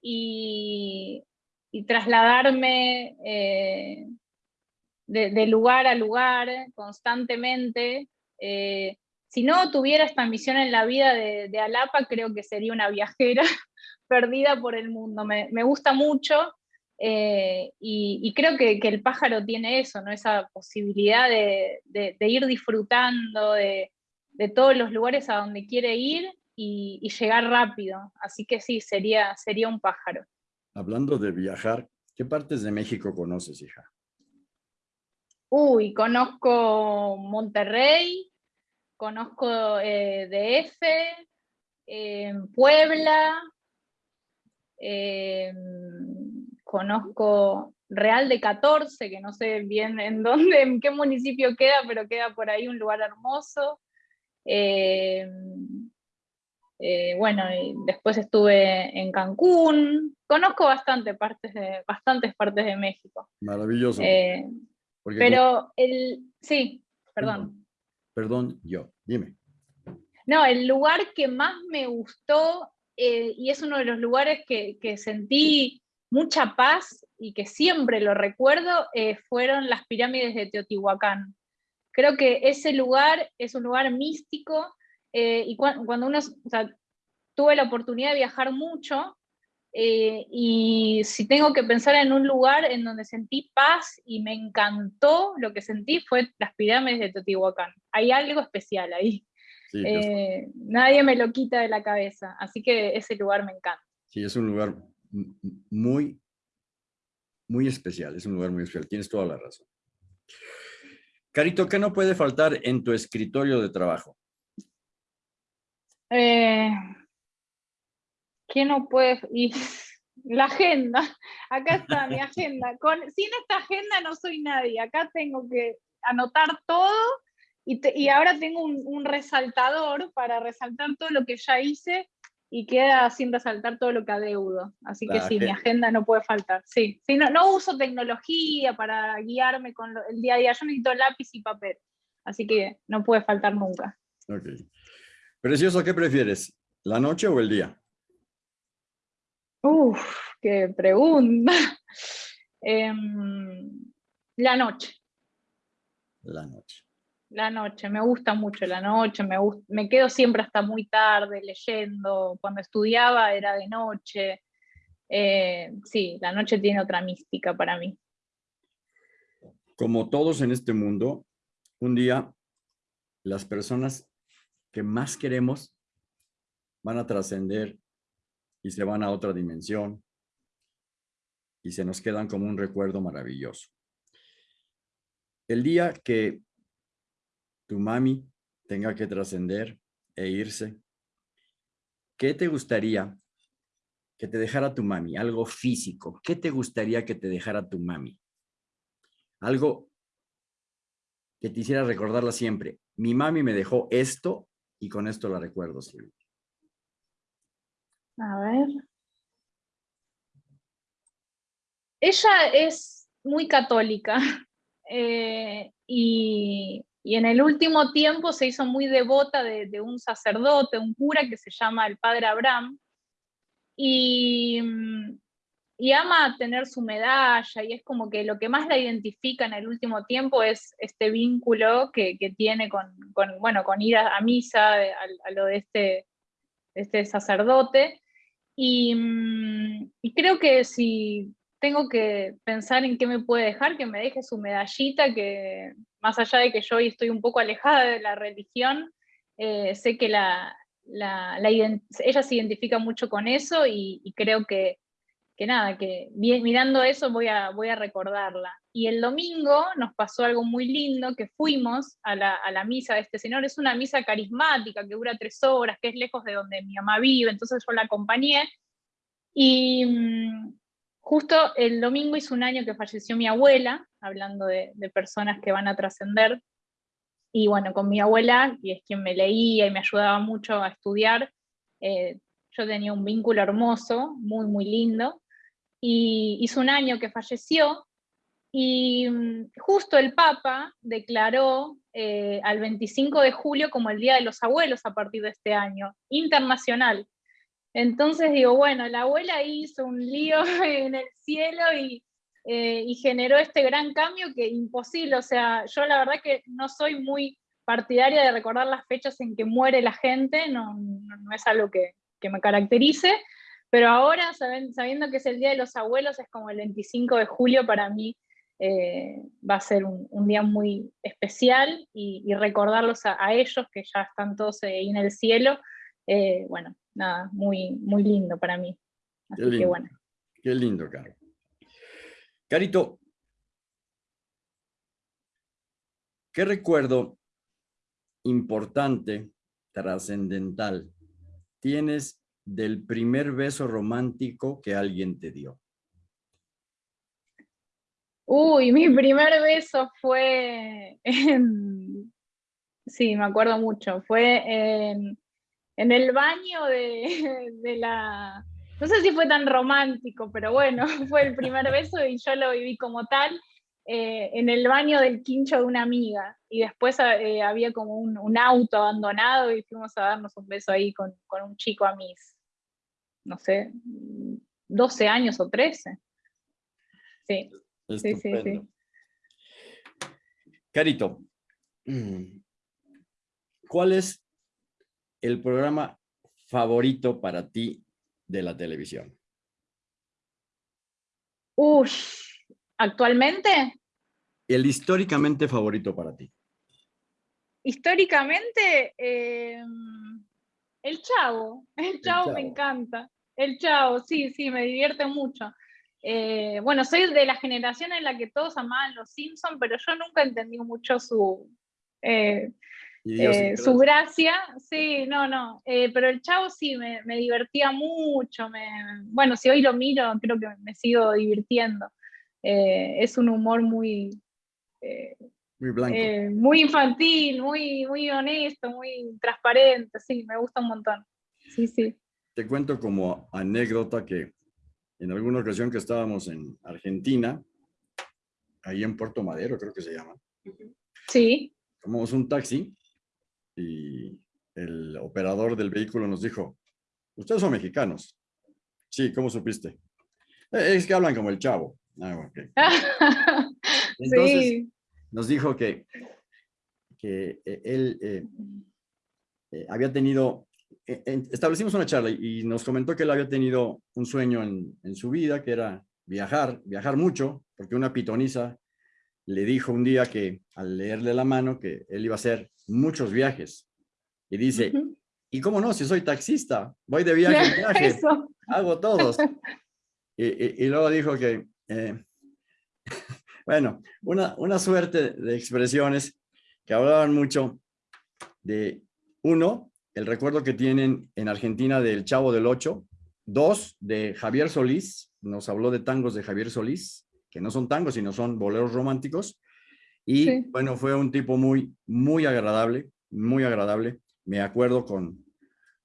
y, trasladarme eh, de, lugar a lugar constantemente. Eh, si no tuviera esta misión en la vida de, Alapa, creo que sería una viajera perdida por el mundo. Me, gusta mucho eh, y, creo que, el pájaro tiene eso, ¿no? esa posibilidad de, ir disfrutando de, todos los lugares a donde quiere ir y, llegar rápido. Así que sí, sería, sería un pájaro. Hablando de viajar, ¿qué partes de México conoces, hija? Uy, conozco Monterrey, conozco eh, DF, eh, Puebla, eh, conozco Real de 14, que no sé bien en dónde, en qué municipio queda, pero queda por ahí un lugar hermoso. Eh, bueno, y después estuve en Cancún. Conozco bastante partes de, bastantes partes de México. Maravilloso. Eh, pero el... Sí, perdón. Perdón, yo. Dime. No, el lugar que más me gustó, eh, y es uno de los lugares que, que, sentí mucha paz y que siempre lo recuerdo, fueron las pirámides de Teotihuacán. Creo que ese lugar es un lugar místico, eh, y cuando uno, o sea, tuve la oportunidad de viajar mucho, eh, y si tengo que pensar en un lugar en donde sentí paz y me encantó, lo que sentí fue las pirámides de Teotihuacán. Hay algo especial ahí. Eh, nadie me lo quita de la cabeza, así que ese lugar me encanta. Sí, es un lugar muy, muy especial, es un lugar muy especial, tienes toda la razón. Carito, ¿qué no puede faltar en tu escritorio de trabajo? Eh, ¿Qué no puede...? la agenda. Acá está mi agenda. Con, sin esta agenda no soy nadie. Acá tengo que anotar todo y, y ahora tengo un, un, resaltador para resaltar todo lo que ya hice y queda sin resaltar todo lo que adeudo. Así que sí, mi agenda no puede faltar. Sí, sí no, no uso tecnología para guiarme con el día a día. Yo necesito lápiz y papel. Así que no puede faltar nunca. Precioso, ¿qué prefieres? ¿La noche o el día? Uf, qué pregunta. Em, la noche. La noche. La noche, me gusta mucho la noche, me, me quedo siempre hasta muy tarde leyendo, cuando estudiaba era de noche. Eh, sí, la noche tiene otra mística para mí. Como todos en este mundo, un día las personas más queremos van a trascender y se van a otra dimensión y se nos quedan como un recuerdo maravilloso. El día que tu mami tenga que trascender e irse, ¿qué te gustaría que te dejara tu mami? Algo físico. ¿Qué te gustaría que te dejara tu mami? Algo que te hiciera recordarla siempre. Mi mami me dejó esto y con esto la recuerdo siempre. A ver. Ella es muy católica eh, y, en el último tiempo se hizo muy devota de, un sacerdote, un cura que se llama el Padre Abraham, y, y, ama tener su medalla, y es como que lo que más la identifica en el último tiempo es este vínculo que, tiene con, bueno, con ir a, misa, a, lo de este, este sacerdote, Mm, y, creo que si tengo que pensar en qué me puede dejar, que me deje su medallita, que más allá de que yo hoy estoy un poco alejada de la religión, eh, sé que la, ella se identifica mucho con eso y, creo que, que, nada, que mirando eso voy a, voy a recordarla. Y el domingo nos pasó algo muy lindo, que fuimos a la, a la, misa de este señor, es una misa carismática que dura tres horas, que es lejos de donde mi mamá vive, entonces yo la acompañé, y mm, justo el domingo hizo un año que falleció mi abuela, hablando de, personas que van a trascender, y bueno, con mi abuela, y es quien me leía y me ayudaba mucho a estudiar, eh, yo tenía un vínculo hermoso, muy, muy lindo, y hizo un año que falleció, y mm, justo el Papa declaró eh, al 25 de julio como el Día de los Abuelos a partir de este año, internacional. Entonces digo, bueno, la abuela hizo un lío en el cielo eh, y, generó este gran cambio que imposible, o sea, yo la verdad que no soy muy partidaria de recordar las fechas en que muere la gente, no, no, es algo que, me caracterice, pero ahora sabiendo que es el Día de los Abuelos, es como el 25 de julio para mí, eh, va a ser un, día muy especial y, recordarlos a, ellos que ya están todos ahí en el cielo, eh, bueno, nada, muy, muy lindo para mí. Así qué lindo, que bueno. Qué lindo, Caro. Carito, ¿qué recuerdo importante, trascendental, tienes del primer beso romántico que alguien te dio? Uy, mi primer beso fue en... Sí, me acuerdo mucho. Fue en, el baño de, la... No sé si fue tan romántico, pero bueno, fue el primer beso y yo lo viví como tal eh, en el baño del quincho de una amiga. Y después eh, había como un, auto abandonado y fuimos a darnos un beso ahí con, un chico a mis, no sé, 12 años o 13. Sí, sí, sí, sí. Carito, ¿cuál es el programa favorito para ti de la televisión? Uy, ¿actualmente? El históricamente favorito para ti. Históricamente, em, el Chavo. El Chavo, me encanta. El Chavo, sí, sí, me divierte mucho. Eh, bueno, soy de la generación en la que todos amaban los Simpsons, pero yo nunca entendí mucho su, eh, eh, su gracia, sí, no, no, pero el chavo sí, me, divertía mucho, me, bueno, si hoy lo miro, creo que me sigo divirtiendo. Es un humor muy... muy blanco. muy infantil, muy, muy honesto, muy transparente, sí, me gusta un montón. Sí, sí. Te cuento como anécdota que en alguna ocasión que estábamos en Argentina, ahí en Puerto Madero creo que se llama. Sí. Tomamos un taxi y el operador del vehículo nos dijo, ustedes son mexicanos. Sí, ¿cómo supiste? Eh, es que hablan como el chavo. Ah, Entonces, nos dijo que, que eh, él eh, había tenido, establecimos una charla y nos comentó que él había tenido un sueño en, en su vida, que era viajar, viajar mucho, porque una pitoniza le dijo un día que al leerle la mano que él iba a hacer muchos viajes. Y dice, ¿y cómo no? Si soy taxista, voy de viaje en viaje, hago todos. y, luego dijo que, eh, bueno, una, una suerte de expresiones que hablaban mucho de, uno, el recuerdo que tienen en Argentina del Chavo del Ocho, dos, de Javier Solís, nos habló de tangos de Javier Solís, que no son tangos, sino son boleros románticos. Y bueno, fue un tipo muy, muy agradable, muy agradable. Me acuerdo con,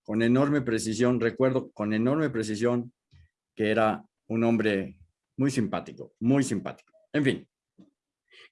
con enorme precisión, recuerdo con enorme precisión que era un hombre muy simpático, muy simpático. En fin.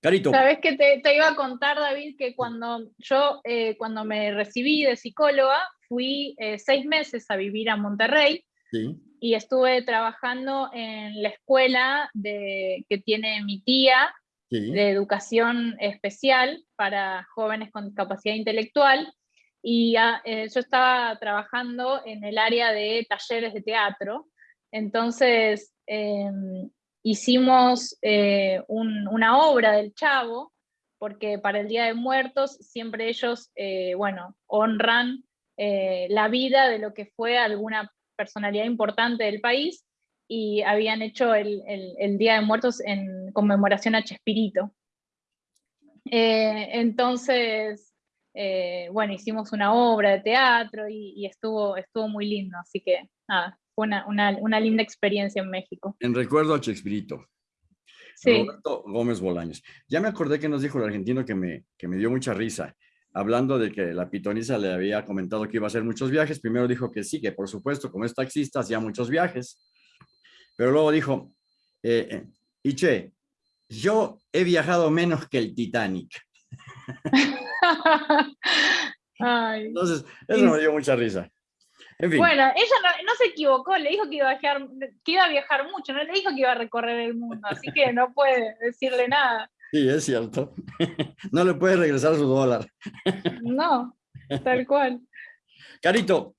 Carito. Sabes que te, iba a contar, David, que cuando yo, eh, cuando me recibí de psicóloga, fui eh, seis meses a vivir a Monterrey. Sí y estuve trabajando en la escuela de, que tiene mi tía de educación especial para jóvenes con discapacidad intelectual y ah, eh, yo estaba trabajando en el área de talleres de teatro. Entonces em, hicimos eh, una obra del Chavo, porque para el Día de Muertos siempre ellos, eh, bueno, honran la vida de lo que fue alguna personalidad importante del país y habían hecho el, Día de Muertos en conmemoración a Chespirito. Eh, entonces, eh, bueno, hicimos una obra de teatro y, estuvo, estuvo muy lindo, así que nada, fue una, linda experiencia en México. En recuerdo a Chespirito. Sí. Roberto Gómez Bolaños. Ya me acordé que nos dijo el argentino que me, que me dio mucha risa hablando de que la pitoniza le había comentado que iba a hacer muchos viajes, primero dijo que sí, que por supuesto, como es taxista, hacía muchos viajes, pero luego dijo, eh, eh y che, yo he viajado menos que el Titanic. Entonces, eso me dio mucha risa. Bueno, ella no, se equivocó, le dijo que iba, a viajar, que iba a viajar mucho, no le dijo que iba a recorrer el mundo, así que no puede decirle nada. Sí, es cierto. No le puede regresar su dólar. No, tal cual. Carito,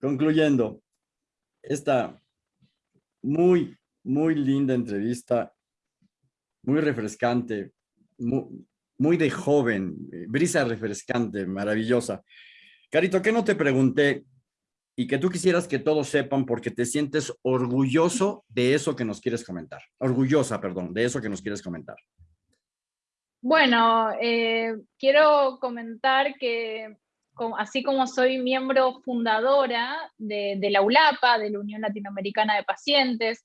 concluyendo, esta muy, muy linda entrevista, muy refrescante, muy, de joven, brisa refrescante, maravillosa. Carito, ¿qué no te pregunté y que tú quisieras que todos sepan porque te sientes orgulloso de eso que nos quieres comentar. Orgullosa, perdón, de eso que nos quieres comentar. Bueno, eh, quiero comentar que así como soy miembro fundadora de, de la ULAPA, de la Unión Latinoamericana de Pacientes,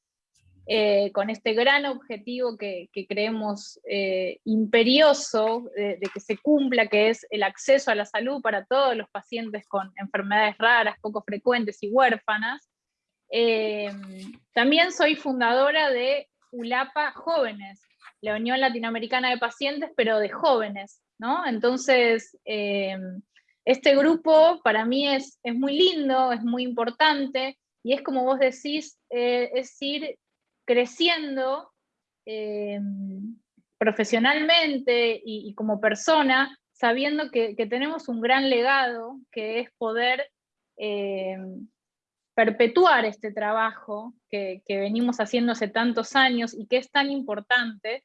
eh, con este gran objetivo que, creemos eh, imperioso de, que se cumpla, que es el acceso a la salud para todos los pacientes con enfermedades raras, poco frecuentes y huérfanas. Eh, también soy fundadora de ULAPA Jóvenes, la Unión Latinoamericana de Pacientes, pero de jóvenes, ¿no? Entonces, este grupo para mí es, muy lindo, es muy importante, y es como vos decís, es decir, creciendo eh, profesionalmente y, como persona, sabiendo que, tenemos un gran legado, que es poder eh, perpetuar este trabajo que, venimos haciendo hace tantos años y que es tan importante.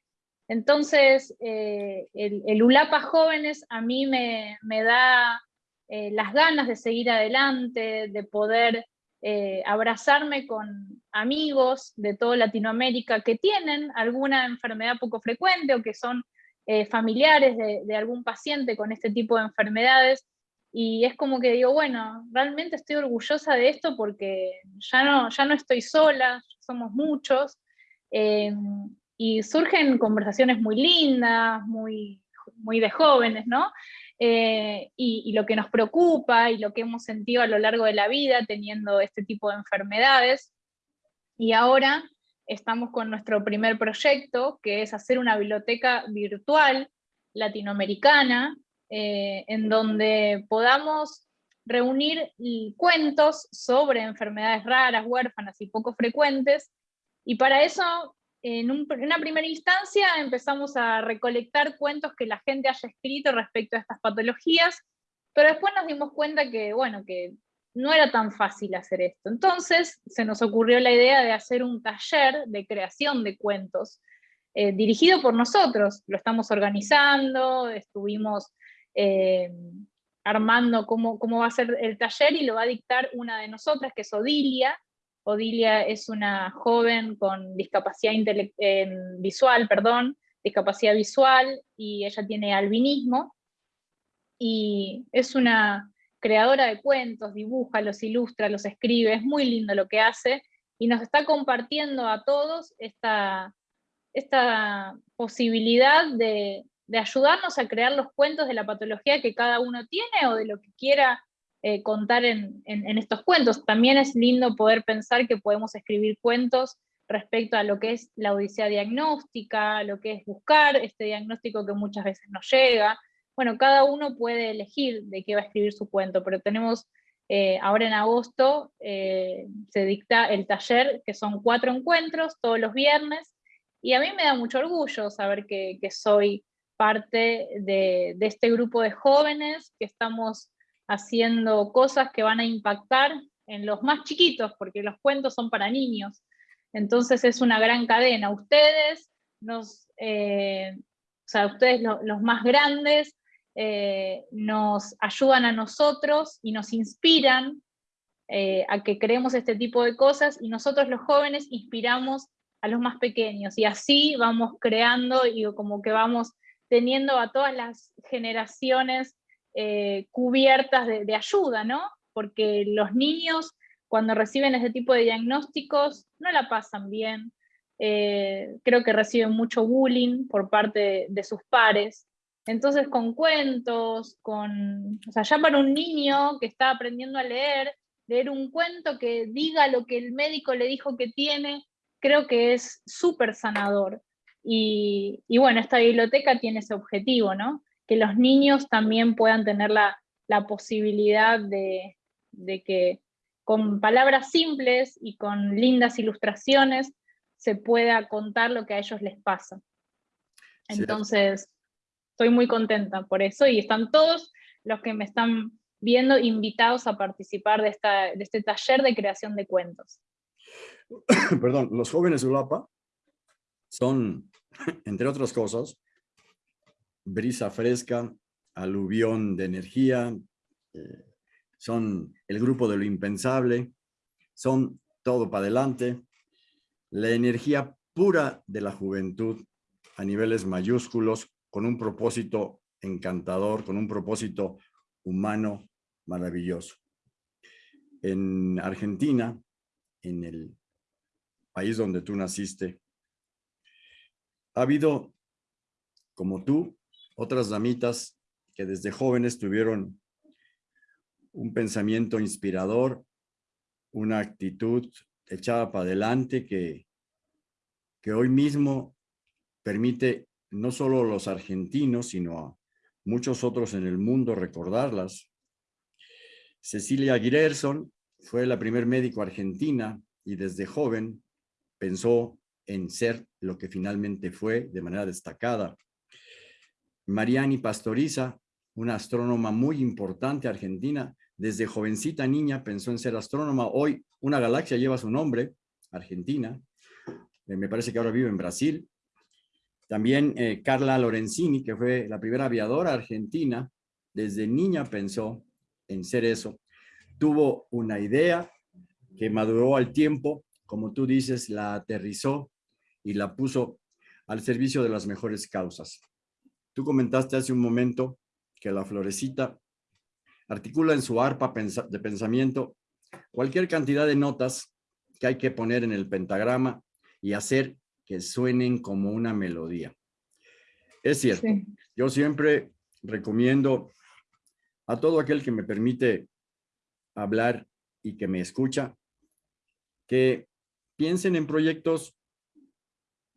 Entonces, eh, el, ULAPA Jóvenes a mí me, me da las ganas de seguir adelante, de poder eh, abrazarme con amigos de toda Latinoamérica que tienen alguna enfermedad poco frecuente o que son eh, familiares de, algún paciente con este tipo de enfermedades, y es como que digo, bueno, realmente estoy orgullosa de esto porque ya no, ya no estoy sola, somos muchos, em, y surgen conversaciones muy lindas, muy, muy de jóvenes, ¿no? Eh, y, lo que nos preocupa y lo que hemos sentido a lo largo de la vida teniendo este tipo de enfermedades. Y ahora estamos con nuestro primer proyecto, que es hacer una biblioteca virtual latinoamericana, eh, en donde podamos reunir cuentos sobre enfermedades raras, huérfanas y poco frecuentes, y para eso en, una primera instancia empezamos a recolectar cuentos que la gente haya escrito respecto a estas patologías, pero después nos dimos cuenta que, bueno, que no era tan fácil hacer esto. Entonces se nos ocurrió la idea de hacer un taller de creación de cuentos, eh, dirigido por nosotros. Lo estamos organizando, estuvimos eh, armando cómo, cómo va a ser el taller y lo va a dictar una de nosotras, que es Odilia, Odilia es una joven con discapacidad visual, perdón, discapacidad visual, y ella tiene albinismo, y es una creadora de cuentos, dibuja, los ilustra, los escribe, es muy lindo lo que hace, y nos está compartiendo a todos esta, esta posibilidad de, de ayudarnos a crear los cuentos de la patología que cada uno tiene o de lo que quiera eh, contar en, estos cuentos. También es lindo poder pensar que podemos escribir cuentos respecto a lo que es la odisea diagnóstica, lo que es buscar este diagnóstico que muchas veces nos llega. Bueno, cada uno puede elegir de qué va a escribir su cuento, pero tenemos eh, ahora en agosto, eh, se dicta el taller, que son cuatro encuentros todos los viernes, y a mí me da mucho orgullo saber que, soy parte de, de, este grupo de jóvenes que estamos haciendo cosas que van a impactar en los más chiquitos, porque los cuentos son para niños. Entonces es una gran cadena. Ustedes, nos, eh, o sea, ustedes los más grandes, eh, nos ayudan a nosotros y nos inspiran eh, a que creemos este tipo de cosas, y nosotros los jóvenes inspiramos a los más pequeños, y así vamos creando y como que vamos teniendo a todas las generaciones eh, cubiertas de, ayuda, ¿no? Porque los niños cuando reciben ese tipo de diagnósticos no la pasan bien, eh, creo que reciben mucho bullying por parte de, sus pares. Entonces con cuentos, con, o sea, ya para un niño que está aprendiendo a leer, leer un cuento que diga lo que el médico le dijo que tiene, creo que es súper sanador. Y, y, bueno, esta biblioteca tiene ese objetivo, ¿no? Que los niños también puedan tener la, posibilidad de, que con palabras simples y con lindas ilustraciones se pueda contar lo que a ellos les pasa. Entonces, estoy muy contenta por eso y están todos los que me están viendo invitados a participar de, esta, de este taller de creación de cuentos. Perdón, los jóvenes de ULAPA son, entre otras cosas, brisa fresca, aluvión de energía, eh, son el grupo de lo impensable, son todo para adelante, la energía pura de la juventud a niveles mayúsculos, con un propósito encantador, con un propósito humano maravilloso. En Argentina, en el país donde tú naciste, ha habido, como tú, otras damitas que desde jóvenes tuvieron un pensamiento inspirador, una actitud echada para adelante que, que hoy mismo permite no solo a los argentinos, sino a muchos otros en el mundo recordarlas. Cecilia Girerson fue la primer médico argentina y desde joven pensó en ser lo que finalmente fue de manera destacada. Mariani Pastoriza, una astrónoma muy importante argentina, desde jovencita niña pensó en ser astrónoma. Hoy una galaxia lleva su nombre, Argentina. Eh, me parece que ahora vive en Brasil. También eh, Carla Lorenzini, que fue la primera aviadora argentina, desde niña pensó en ser eso. Tuvo una idea que maduró al tiempo, como tú dices, la aterrizó y la puso al servicio de las mejores causas. Tú comentaste hace un momento que la florecita articula en su arpa de pensamiento cualquier cantidad de notas que hay que poner en el pentagrama y hacer que suenen como una melodía. Es cierto, yo siempre recomiendo a todo aquel que me permite hablar y que me escucha, que piensen en proyectos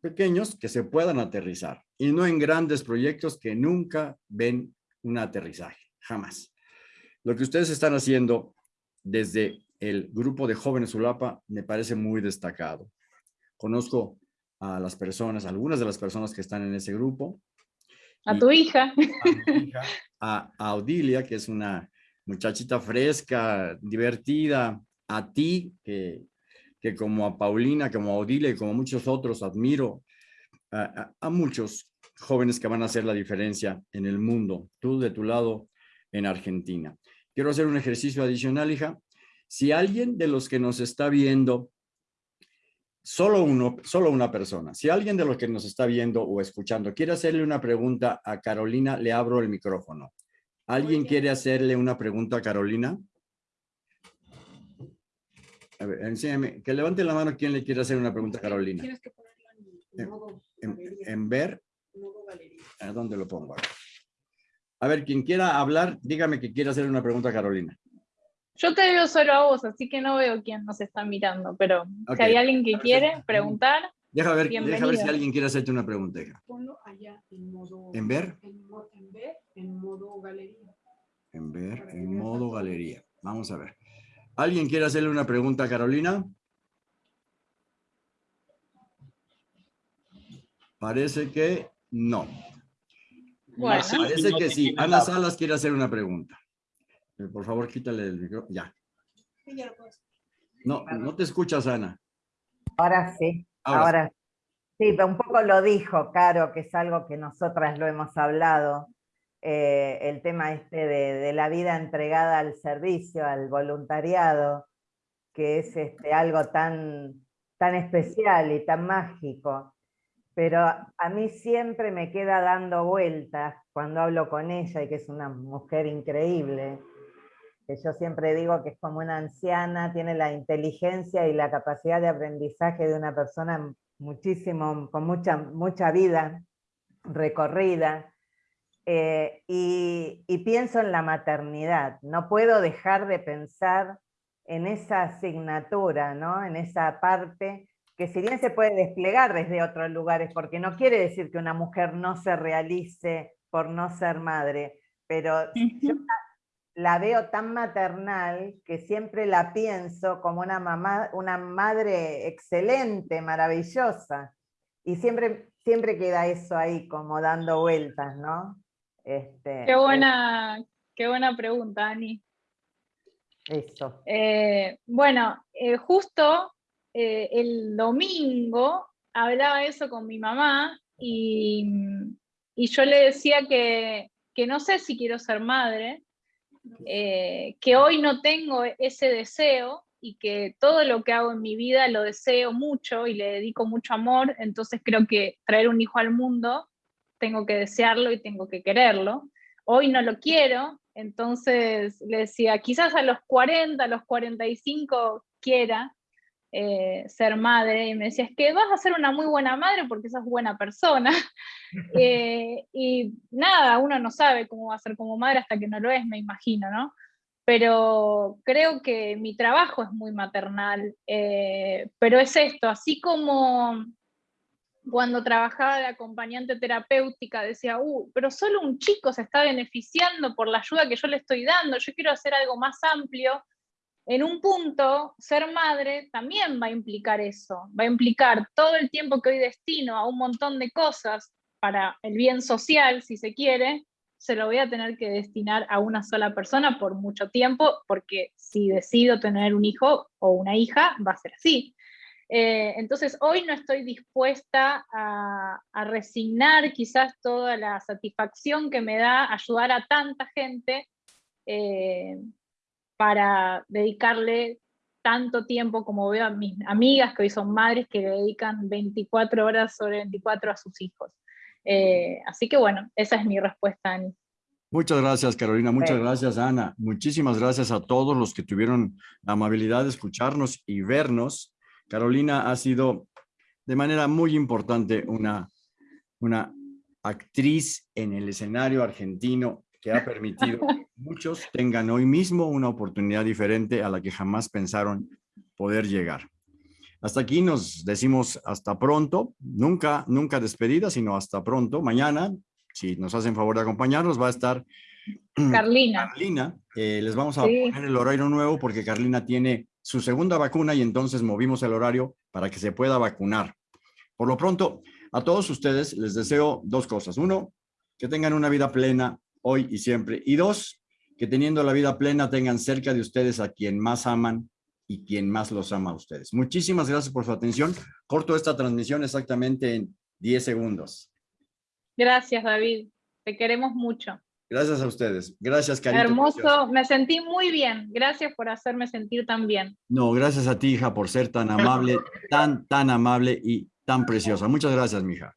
pequeños que se puedan aterrizar y no en grandes proyectos que nunca ven un aterrizaje, jamás. Lo que ustedes están haciendo desde el grupo de jóvenes ULAPA me parece muy destacado. Conozco a las personas, algunas de las personas que están en ese grupo. A tu hija. A, a Audilia, que es una muchachita fresca, divertida, a ti, que, que como a Paulina, como a y como a muchos otros admiro, a, a, muchos jóvenes que van a hacer la diferencia en el mundo, tú de tu lado en Argentina. Quiero hacer un ejercicio adicional, hija. Si alguien de los que nos está viendo solo, uno, solo una persona. Si alguien de los que nos está viendo o escuchando quiere hacerle una pregunta a Carolina, le abro el micrófono. ¿Alguien quiere hacerle una pregunta a Carolina? A ver, enséñame, que levante la mano quien le quiere hacer una pregunta a Carolina. Tienes que ponerlo en, ver. ¿A dónde lo pongo? A ver, quien quiera hablar, dígame que quiere hacer una pregunta a Carolina. Yo te veo solo a vos, así que no veo quién nos está mirando, pero si hay alguien que quiere preguntar, Deja ver, deja ver si alguien quiere hacerte una pregunta. Ponlo allá en modo... ¿En ver? En, en ver, en modo galería. En ver, en modo galería. Vamos a ver. ¿Alguien quiere hacerle una pregunta a Carolina? Parece que no. Bueno. Parece que sí. Ana Salas quiere hacer una pregunta. Eh, por favor, quítale el micrófono. Ya. No, no te escuchas, Ana. Ahora sí. Ahora, sí, un poco lo dijo Caro, que es algo que nosotras lo hemos hablado, eh, el tema este de, la vida entregada al servicio, al voluntariado, que es este, algo tan, tan especial y tan mágico. Pero a mí siempre me queda dando vueltas cuando hablo con ella, y que es una mujer increíble, que yo siempre digo que es como una anciana, tiene la inteligencia y la capacidad de aprendizaje de una persona muchísimo, con mucha, mucha vida recorrida, eh, y, pienso en la maternidad, no puedo dejar de pensar en esa asignatura, ¿no? en esa parte que si bien se puede desplegar desde otros lugares, porque no quiere decir que una mujer no se realice por no ser madre, pero yo la veo tan maternal que siempre la pienso como una, mamá, una madre excelente, maravillosa. Y siempre, siempre queda eso ahí como dando vueltas, ¿no? Este, qué, buena, qué buena pregunta, Ani. Eso. Eh, bueno, eh, justo eh, el domingo hablaba eso con mi mamá y, y yo le decía que, que no sé si quiero ser madre, que hoy no tengo ese deseo y que todo lo que hago en mi vida lo deseo mucho y le dedico mucho amor, entonces creo que traer un hijo al mundo tengo que desearlo y tengo que quererlo. Hoy no lo quiero, entonces le decía, quizás a los 40, a los 45 quiera, eh, ser madre y me decía, es que vas a ser una muy buena madre porque sos buena persona. Eh, y nada, uno no sabe cómo va a ser como madre hasta que no lo es, me imagino, ¿no? Pero creo que mi trabajo es muy maternal, eh, pero es esto, así como cuando trabajaba de acompañante terapéutica decía, uh, pero solo un chico se está beneficiando por la ayuda que yo le estoy dando, yo quiero hacer algo más amplio, en un punto, ser madre también va a implicar eso, va a implicar todo el tiempo que hoy destino a un montón de cosas para el bien social, si se quiere, se lo voy a tener que destinar a una sola persona por mucho tiempo, porque si decido tener un hijo o una hija, va a ser así. Eh, entonces, hoy no estoy dispuesta a, resignar quizás toda la satisfacción que me da ayudar a tanta gente eh, para dedicarle tanto tiempo como veo a mis amigas que hoy son madres que le dedican 24 horas sobre 24 a sus hijos. Eh, así que bueno, esa es mi respuesta, Ani. Muchas gracias, Carolina. Muchas Sí. gracias, Ana. Muchísimas gracias a todos los que tuvieron la amabilidad de escucharnos y vernos. Carolina ha sido de manera muy importante una, una actriz en el escenario argentino que ha permitido que muchos tengan hoy mismo una oportunidad diferente a la que jamás pensaron poder llegar. Hasta aquí nos decimos hasta pronto, nunca, nunca despedida, sino hasta pronto. Mañana, si nos hacen favor de acompañarnos, va a estar Carlina, Carlina. Eh, les vamos a Sí. poner el horario nuevo porque Carlina tiene su segunda vacuna y entonces movimos el horario para que se pueda vacunar. Por lo pronto, a todos ustedes les deseo dos cosas. Uno, que tengan una vida plena hoy y siempre. Y dos, que teniendo la vida plena tengan cerca de ustedes a quien más aman y quien más los ama a ustedes. Muchísimas gracias por su atención. Corto esta transmisión exactamente en 10 segundos. gracias David, te queremos mucho. Gracias a ustedes. Gracias, Carita. Hermoso, preciosa. me sentí muy bien, gracias por hacerme sentir tan bien. No, gracias a ti, hija, por ser tan amable, tan, tan amable y tan preciosa. Muchas gracias, mija.